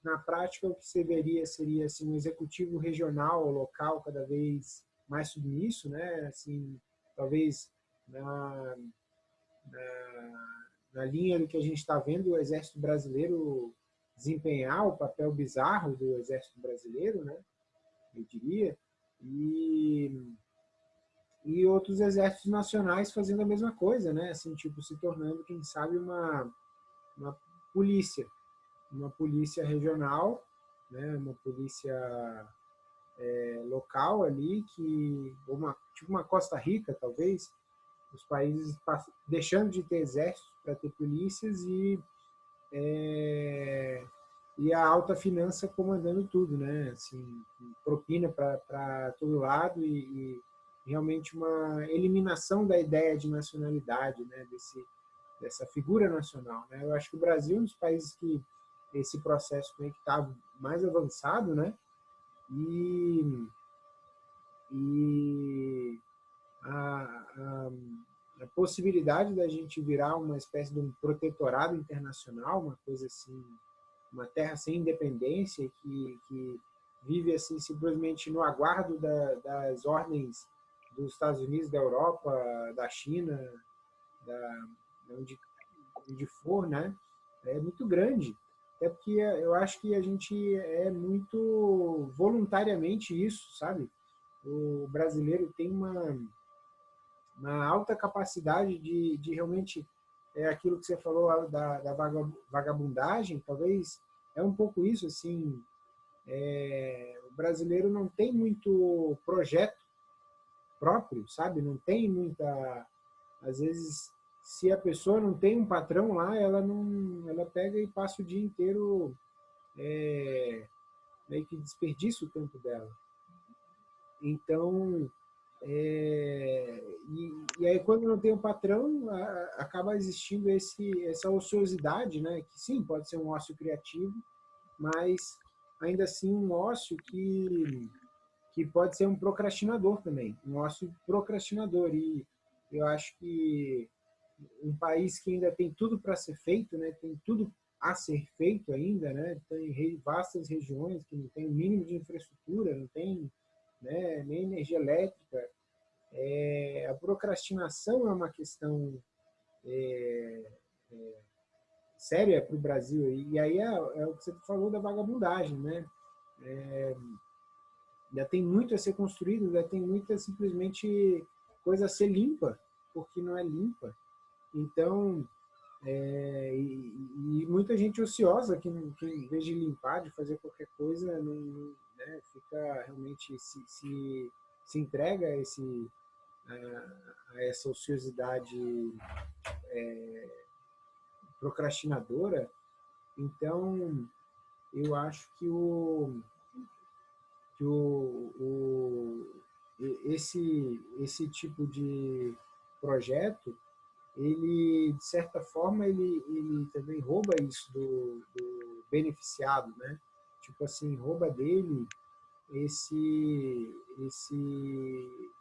na prática o que se deveria seria assim um executivo regional, local cada vez mais submisso, né? Assim, talvez na, na, na linha do que a gente está vendo o exército brasileiro desempenhar o papel bizarro do exército brasileiro, né? Eu diria e e outros exércitos nacionais fazendo a mesma coisa, né? Assim, tipo, se tornando, quem sabe, uma, uma polícia, uma polícia regional, né? Uma polícia é, local ali, que, uma, tipo uma Costa Rica, talvez, os países deixando de ter exércitos para ter polícias e, é, e a alta finança comandando tudo, né? Assim, propina para todo lado e, e, realmente uma eliminação da ideia de nacionalidade, né? Desse, dessa figura nacional, né? Eu acho que o Brasil é um dos países que esse processo está mais avançado, né? E, e a, a, a, possibilidade da gente virar uma espécie de um protetorado internacional, uma coisa assim, uma terra sem independência que, que vive assim simplesmente no aguardo da, das ordens dos Estados Unidos, da Europa, da China, da, onde, onde for, né? É muito grande. É porque eu acho que a gente é muito voluntariamente isso, sabe? O brasileiro tem uma, uma alta capacidade de, de realmente, é aquilo que você falou da, da vagabundagem, talvez é um pouco isso, assim, é, o brasileiro não tem muito projeto próprio, sabe? Não tem muita... Às vezes se a pessoa não tem um patrão lá, ela não, ela pega e passa o dia inteiro é, meio que desperdiça o tempo dela. Então, é, e, e, aí quando não tem um patrão, a, acaba existindo esse, essa ociosidade, né? Que sim, pode ser um ócio criativo, mas ainda assim um ócio que, que pode ser um procrastinador também, um ócio procrastinador. E eu acho que um país que ainda tem tudo para ser feito, né? tem tudo a ser feito ainda, né? tem vastas regiões que não tem o mínimo de infraestrutura, não tem né, nem energia elétrica. É, a procrastinação é uma questão é, é, séria para o Brasil. E, aí é, é, o que você falou da vagabundagem. Né? É, ainda tem muito a ser construído, ainda tem muita simplesmente coisa a ser limpa, porque não é limpa. Então, é, e, e, muita gente ociosa que, que, em vez de limpar, de fazer qualquer coisa, não, né, fica realmente se, se, se entrega a, esse, a, a essa ociosidade é, procrastinadora. Então, eu acho que o, que o, o esse, esse tipo de projeto ele, de certa forma, ele, ele também rouba isso do, do beneficiado, né? Tipo assim, rouba dele esse, esse,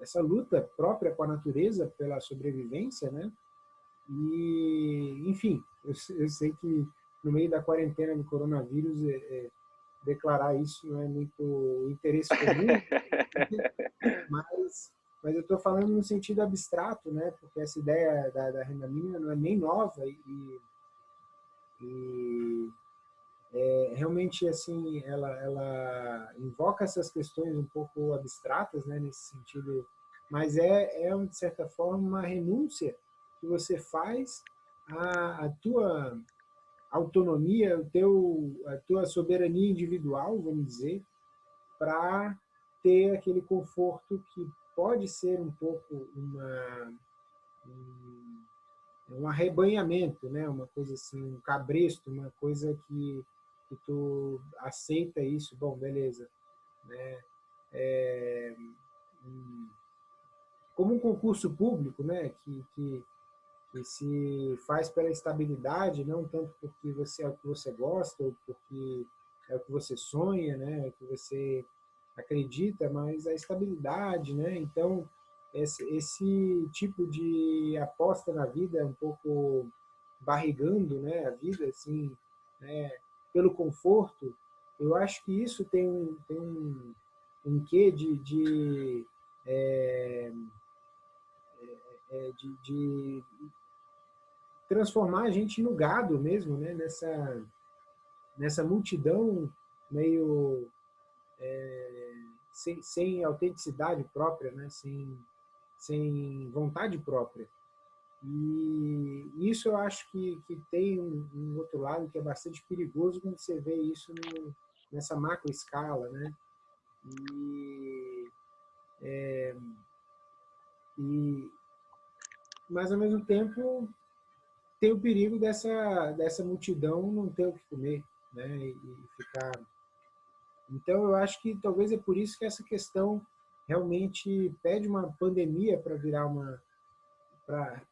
essa luta própria com a natureza pela sobrevivência, né? E, enfim, eu, eu sei que no meio da quarentena do coronavírus, é, é, declarar isso não é muito interesse comum, mas mas eu estou falando no sentido abstrato, né? Porque essa ideia da, da renda mínima não é nem nova e, e é, realmente assim ela, ela invoca essas questões um pouco abstratas, né? Nesse sentido, mas é, é de certa forma uma renúncia que você faz à, à tua autonomia, o teu, a tua soberania individual, vamos dizer, para ter aquele conforto que pode ser um pouco uma, um, um arrebanhamento, né? uma coisa assim, um cabresto, uma coisa que, que tu aceita isso, bom, beleza. Né? É, como um concurso público, né? que, que que se faz pela estabilidade, não tanto porque você é o que você gosta ou porque é o que você sonha, né, é o que você acredita, mas a estabilidade, né? Então, esse, esse tipo de aposta na vida, um pouco barrigando, né, a vida assim, né, pelo conforto, eu acho que isso tem um, tem um, um quê de, de é, é, de, de, transformar a gente no gado mesmo, né? nessa, nessa multidão meio é, sem, sem autenticidade própria, né? sem, sem vontade própria. E isso eu acho que, que tem um, um, outro lado que é bastante perigoso quando você vê isso no, nessa macro escala, né? E, é, e, mas ao mesmo tempo tem o perigo dessa, dessa multidão não ter o que comer, né? E, e ficar... Então, eu acho que talvez é por isso que essa questão realmente pede uma pandemia para virar uma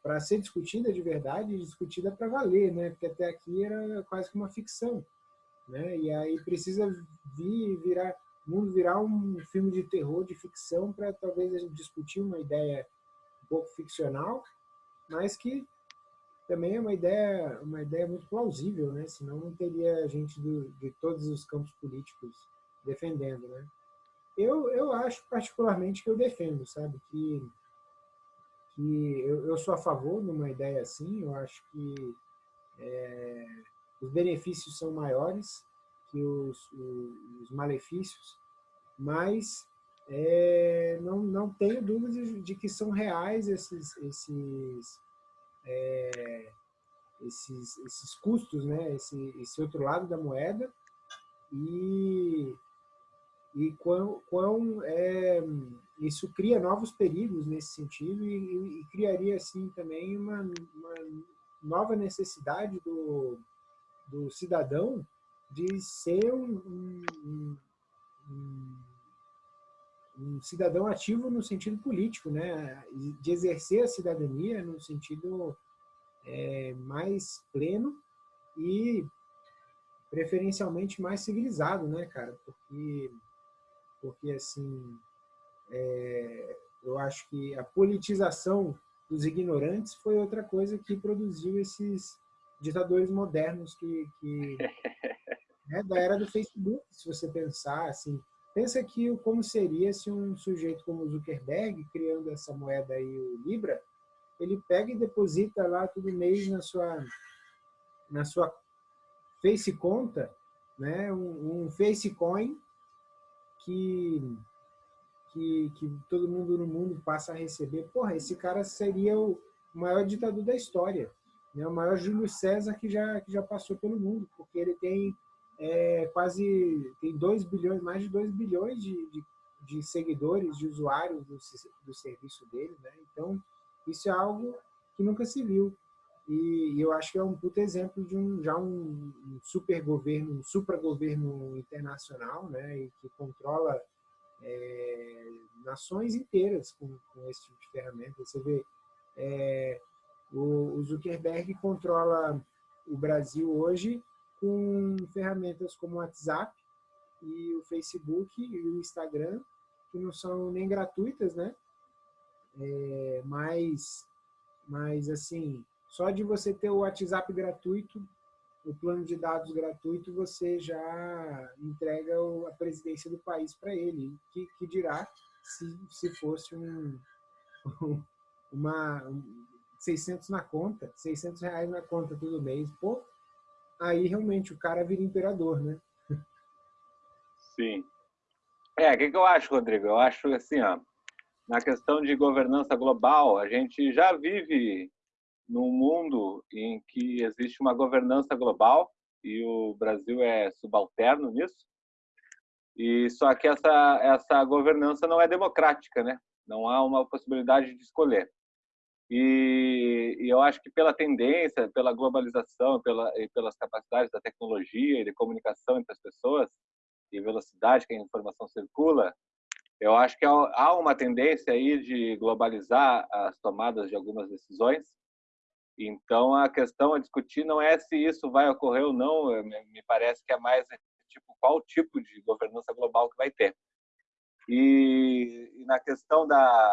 para ser discutida de verdade e discutida para valer, né? Porque até aqui era quase que uma ficção, né? E aí precisa vir virar mundo virar um filme de terror de ficção para talvez a gente discutir uma ideia um pouco ficcional, mas que também é uma ideia, uma ideia muito plausível, né? Senão não teria gente do, de todos os campos políticos defendendo, né? Eu, eu acho particularmente que eu defendo, sabe? Que, que eu, eu sou a favor de uma ideia assim, eu acho que é, os benefícios são maiores que os, os malefícios, mas é, não, não tenho dúvidas de que são reais esses, esses é, esses, esses custos, né? esse, esse outro lado da moeda e, e quão, quão é, isso cria novos perigos nesse sentido e, e criaria assim também uma, uma, nova necessidade do, do cidadão de ser um, um, um, um cidadão ativo no sentido político, né? de exercer a cidadania no sentido é, mais pleno e preferencialmente mais civilizado, né, cara? Porque, porque assim, é, eu acho que a politização dos ignorantes foi outra coisa que produziu esses ditadores modernos que, que né, da era do Facebook, se você pensar assim, pensa que como seria se um sujeito como Zuckerberg criando essa moeda aí, o Libra, ele pega e deposita lá todo mês na sua, na sua Face Conta, né, um, um Face Coin que, que, que todo mundo no mundo passa a receber. Porra, esse cara seria o maior ditador da história, né, o maior Júlio César que já, que já passou pelo mundo, porque ele tem é, quase tem 2 bilhões, mais de 2 bilhões de, de, de, seguidores, de usuários do, do serviço dele. Né? Então, isso é algo que nunca se viu. E eu acho que é um puto exemplo de um, já um, super governo, um supragoverno internacional, né, e que controla é, nações inteiras com, com, esse tipo de ferramenta. Você vê, é, o, o Zuckerberg controla o Brasil hoje com ferramentas como o WhatsApp e o Facebook e o Instagram, que não são nem gratuitas, né? É, mas, mas, assim, só de você ter o WhatsApp gratuito, o plano de dados gratuito, você já entrega a presidência do país para ele. Que, que dirá se, se fosse um, uma, um 600 na conta, 600 reais na conta todo mês. Pô, aí realmente o cara vira imperador, né? Sim. É, o que, que eu acho, Rodrigo? Eu acho assim, ó, na questão de governança global, a gente já vive num mundo em que existe uma governança global e o Brasil é subalterno nisso. E só que essa essa governança não é democrática, né? Não há uma possibilidade de escolher. E, e, eu acho que pela tendência, pela globalização, pela, e pelas capacidades da tecnologia e de comunicação entre as pessoas e velocidade que a informação circula, eu acho que há uma tendência aí de globalizar as tomadas de algumas decisões. Então a questão a discutir não é se isso vai ocorrer ou não, me parece que é mais tipo qual tipo de governança global que vai ter. E, e na questão da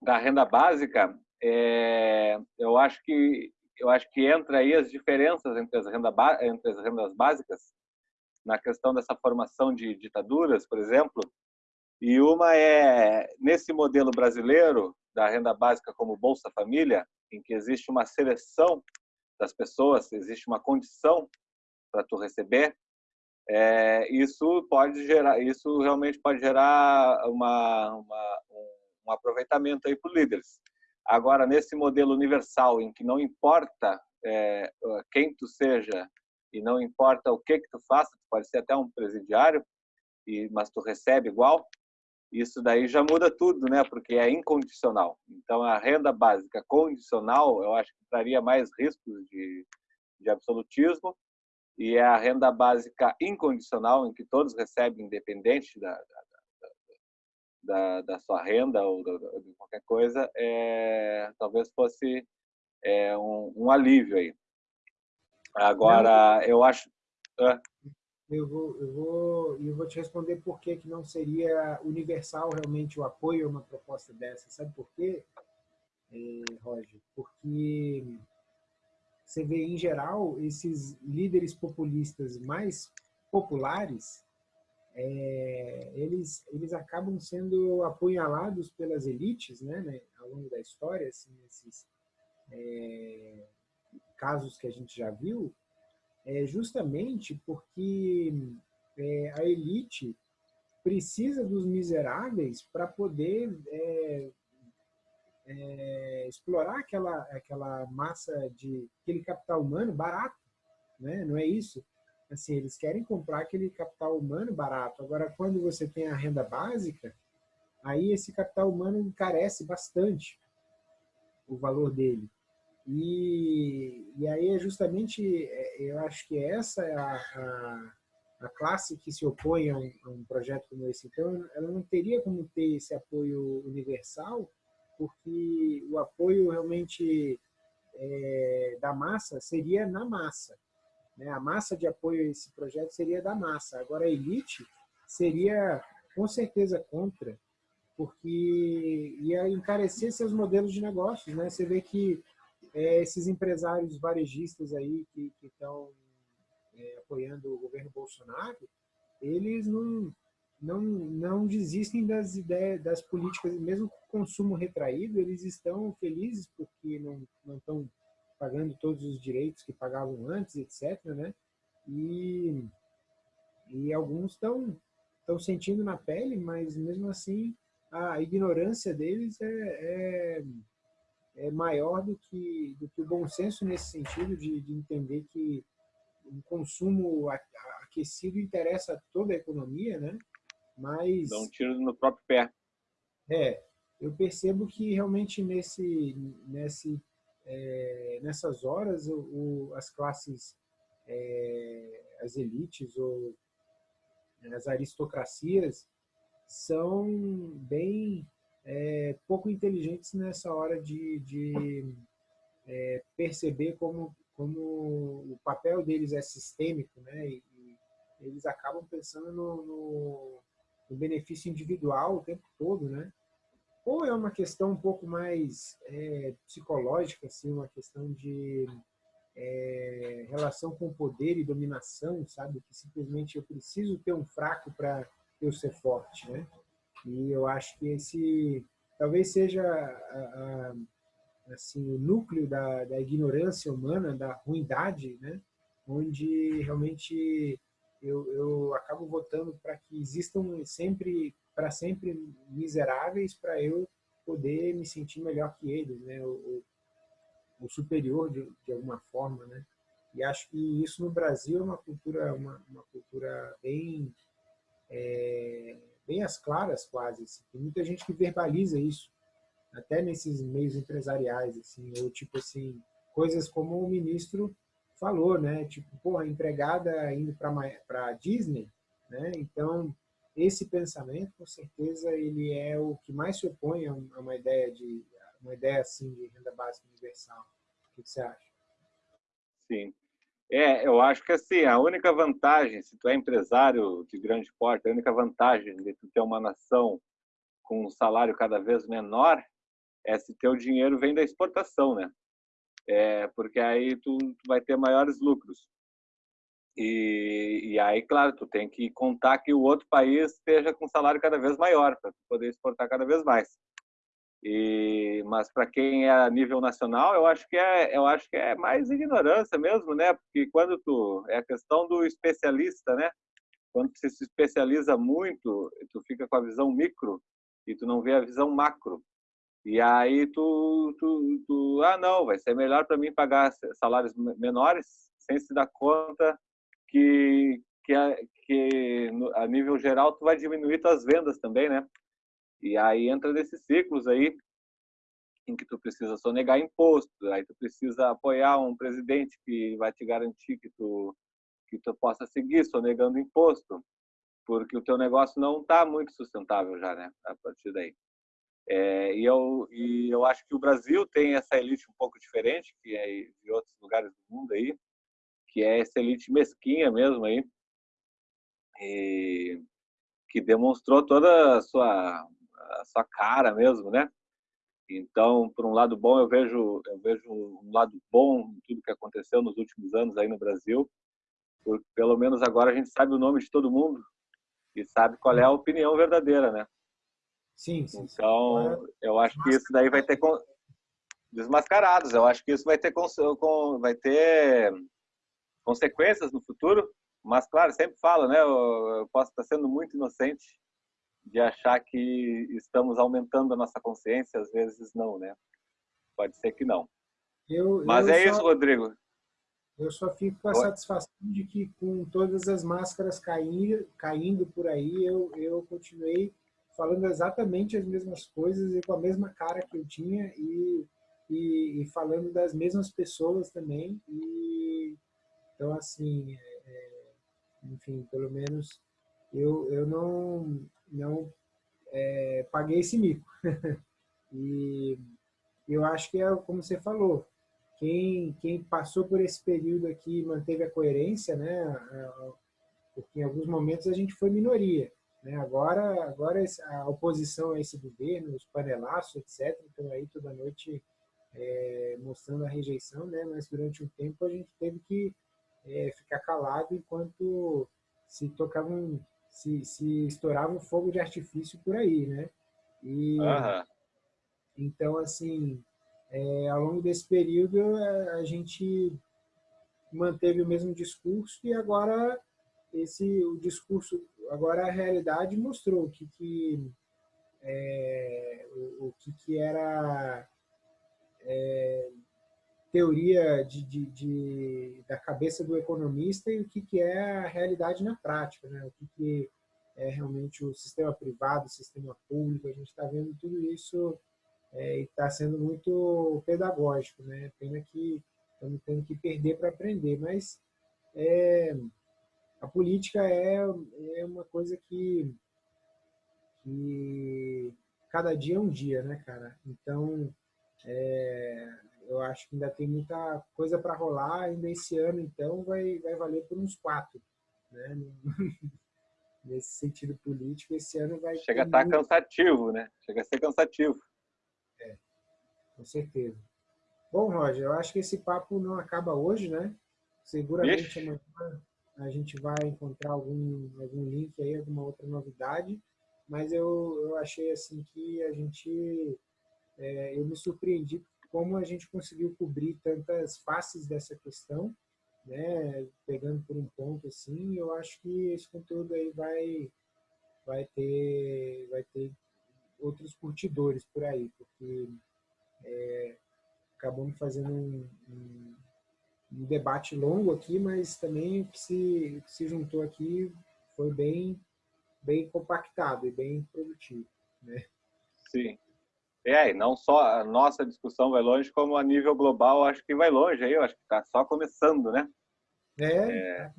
da renda básica, é, eu acho que eu acho que entra aí as diferenças entre as, renda, entre as rendas básicas na questão dessa formação de ditaduras, por exemplo, e uma é nesse modelo brasileiro da renda básica como Bolsa Família, em que existe uma seleção das pessoas, existe uma condição para tu receber, é, isso pode gerar, isso realmente pode gerar uma, uma um aproveitamento aí para líderes. Agora, nesse modelo universal, em que não importa é, quem tu seja e não importa o que que tu faça, tu pode ser até um presidiário, e, mas tu recebe igual, isso daí já muda tudo, né? Porque é incondicional. Então, a renda básica condicional, eu acho que traria mais riscos de, de absolutismo, e é a renda básica incondicional, em que todos recebem, independente da, da da, da sua renda ou de qualquer coisa, é, talvez fosse é, um, um, alívio aí. Agora, eu acho... Eu vou, eu, vou, eu vou te responder por que, que não seria universal realmente o apoio a uma proposta dessa. Sabe por quê, é, Roger? Porque você vê, em geral, esses líderes populistas mais populares, é, eles, eles acabam sendo apunhalados pelas elites né, né ao longo da história, assim, esses é, casos que a gente já viu, é justamente porque é, a elite precisa dos miseráveis para poder é, é, explorar aquela, aquela massa de aquele capital humano barato, né? não é isso? Assim, eles querem comprar aquele capital humano barato. Agora, quando você tem a renda básica, aí esse capital humano encarece bastante o valor dele. E, e aí é justamente, é, eu acho que essa é a, a, a classe que se opõe a um, a um, projeto como esse. Então, ela não teria como ter esse apoio universal, porque o apoio realmente é, da massa seria na massa. Né? A massa de apoio a esse projeto seria da massa. Agora, a elite seria com certeza contra, porque ia encarecer seus modelos de negócios. Né? Você vê que é, esses empresários varejistas aí que estão é, apoiando o governo Bolsonaro, eles não, não, não desistem das ideias, das políticas, mesmo com o consumo retraído, eles estão felizes porque não, estão pagando todos os direitos que pagavam antes, etc. Né? E, e alguns estão estão sentindo na pele, mas mesmo assim a ignorância deles é, é, é, maior do que, do que o bom senso nesse sentido de, de entender que o consumo aquecido interessa a toda a economia, né? Mas... Dá um tiro no próprio pé. É, eu percebo que realmente nesse, nesse é, nessas horas, o, o, as classes, é, as elites ou as aristocracias são bem é, pouco inteligentes nessa hora de, de é, perceber como, como o papel deles é sistêmico, né? E, e eles acabam pensando no, no, no benefício individual o tempo todo, né? ou é uma questão um pouco mais é, psicológica, assim, uma questão de é, relação com poder e dominação, sabe? Que simplesmente eu preciso ter um fraco para eu ser forte, né? E eu acho que esse talvez seja a, a, assim o núcleo da, da ignorância humana, da ruindade, né? Onde realmente eu, eu acabo votando para que existam sempre para sempre miseráveis para eu poder me sentir melhor que eles, né? Ou superior de, de alguma forma, né? E acho que isso no Brasil é uma cultura, uma, uma cultura bem, é, bem às claras quase. Assim. Tem muita gente que verbaliza isso, até nesses meios empresariais, assim, ou tipo assim, coisas como o ministro falou, né? Tipo, porra, empregada indo para Disney, né? Então, esse pensamento, com certeza, ele é o que mais se opõe a uma ideia de uma ideia assim de renda básica universal. O que você acha? Sim. É, eu acho que assim, a única vantagem, se tu é empresário de grande porte, a única vantagem de tu ter uma nação com um salário cada vez menor é se teu dinheiro vem da exportação, né? É, porque aí tu, tu vai ter maiores lucros. E, e, aí, claro, tu tem que contar que o outro país esteja com salário cada vez maior para poder exportar cada vez mais. E, mas para quem é a nível nacional, eu acho que é, eu acho que é mais ignorância mesmo, né? Porque quando tu é a questão do especialista, né? Quando você se especializa muito, tu fica com a visão micro e tu não vê a visão macro. E aí tu, tu, tu ah não, vai ser melhor para mim pagar salários menores sem se dar conta que que a, que a nível geral tu vai diminuir tuas vendas também, né? E aí entra nesses ciclos aí em que tu precisa sonegar imposto, aí tu precisa apoiar um presidente que vai te garantir que tu que tu possa seguir sonegando imposto, porque o teu negócio não está muito sustentável já, né? A partir daí. É, e, eu, e eu acho que o Brasil tem essa elite um pouco diferente que é de outros lugares do mundo aí, que é essa elite mesquinha mesmo aí, e que demonstrou toda a sua a sua cara mesmo, né? Então, por um lado bom, eu vejo eu vejo um lado bom em tudo que aconteceu nos últimos anos aí no Brasil, porque pelo menos agora a gente sabe o nome de todo mundo e sabe qual é a opinião verdadeira, né? Sim. sim então, sim. eu acho que isso daí vai ter desmascarados. Eu acho que isso vai ter vai ter consequências no futuro. Mas claro, sempre falo, né? Eu posso estar sendo muito inocente de achar que estamos aumentando a nossa consciência, às vezes não, né? Pode ser que não. Eu, Mas eu é só, isso, Rodrigo. Eu só fico com a Oi? satisfação de que com todas as máscaras caindo, caindo por aí, eu, eu continuei falando exatamente as mesmas coisas e com a mesma cara que eu tinha e, e, e falando das mesmas pessoas também. E, então, assim, é, é enfim, pelo menos eu, eu não, não é, paguei esse mico. e eu acho que é como você falou, quem, quem passou por esse período aqui manteve a coerência, né? porque em alguns momentos a gente foi minoria. Né? Agora, agora a oposição a esse governo, os panelaços, etc., estão aí toda noite é, mostrando a rejeição, né? mas durante um tempo a gente teve que é, ficar calado enquanto se tocavam se, se estourava um fogo de artifício por aí, né? E, uhum. Então, assim, é, ao longo desse período, a gente manteve o mesmo discurso e agora esse o discurso, agora a realidade mostrou o que, que é, o, o, que, que era é, teoria de, de, de, da cabeça do economista e o que, que é a realidade na prática, né? o que, que é realmente o sistema privado, o sistema público, a gente está vendo tudo isso é, e está sendo muito pedagógico. Né? Pena que estamos tendo que perder para aprender, mas é, a política é, é uma coisa que, que cada dia é um dia, né, cara? Então, é, eu acho que ainda tem muita coisa para rolar ainda esse ano, então vai, vai valer por uns quatro. Né? Nesse sentido político, esse ano vai. Chega a estar tá cansativo, né? Chega a ser cansativo. É, com certeza. Bom, Roger, eu acho que esse papo não acaba hoje, né? Seguramente Ixi. amanhã a gente vai encontrar algum, algum link aí, alguma outra novidade, mas eu, eu achei assim que a gente. É, eu me surpreendi como a gente conseguiu cobrir tantas faces dessa questão, né, pegando por um ponto assim, eu acho que esse conteúdo aí vai vai ter vai ter outros curtidores por aí, porque é, acabamos fazendo um, um, um, debate longo aqui, mas também o que se, o que se juntou aqui foi bem, bem compactado e bem produtivo. Né? Sim. É, e não só a nossa discussão vai longe, como a nível global acho que vai longe aí, eu acho que está só começando, né? É. é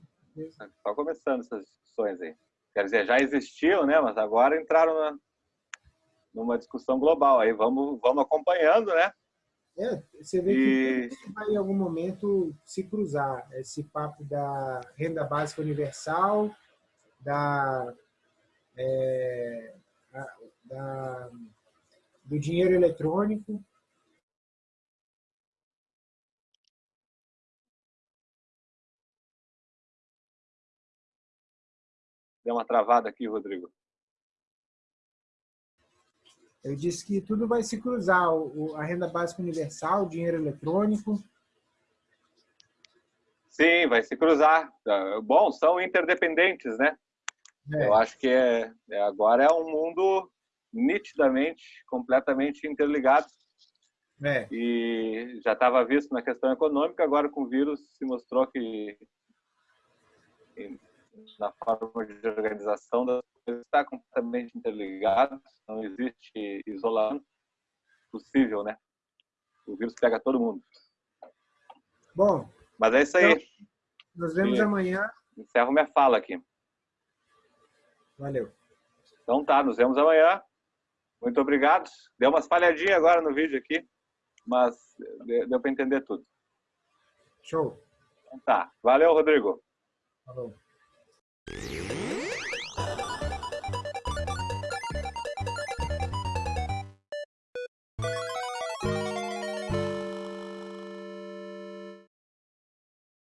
só começando essas discussões aí. Quer dizer, já existiam, né? Mas agora entraram na, numa discussão global. Aí vamos, vamos acompanhando, né? É, você vê e... que vai em algum momento se cruzar esse papo da renda básica universal, da, é, da do dinheiro eletrônico. Deu uma travada aqui, Rodrigo. Eu disse que tudo vai se cruzar, a renda básica universal, o dinheiro eletrônico. Sim, vai se cruzar. Bom, são interdependentes, né? É. Eu acho que é, é, agora é um mundo nitidamente, completamente interligado. É. E já estava visto na questão econômica, agora com o vírus se mostrou que na forma de organização das coisas está completamente interligado, não existe isolamento possível, né? O vírus pega todo mundo. Bom. Mas é isso aí. Então, nos vemos e amanhã. Encerro minha fala aqui. Valeu. Então tá, nos vemos amanhã. Muito obrigado. Deu umas falhadinhas agora no vídeo aqui, mas deu para entender tudo. Show. Então tá. Valeu, Rodrigo. Falou.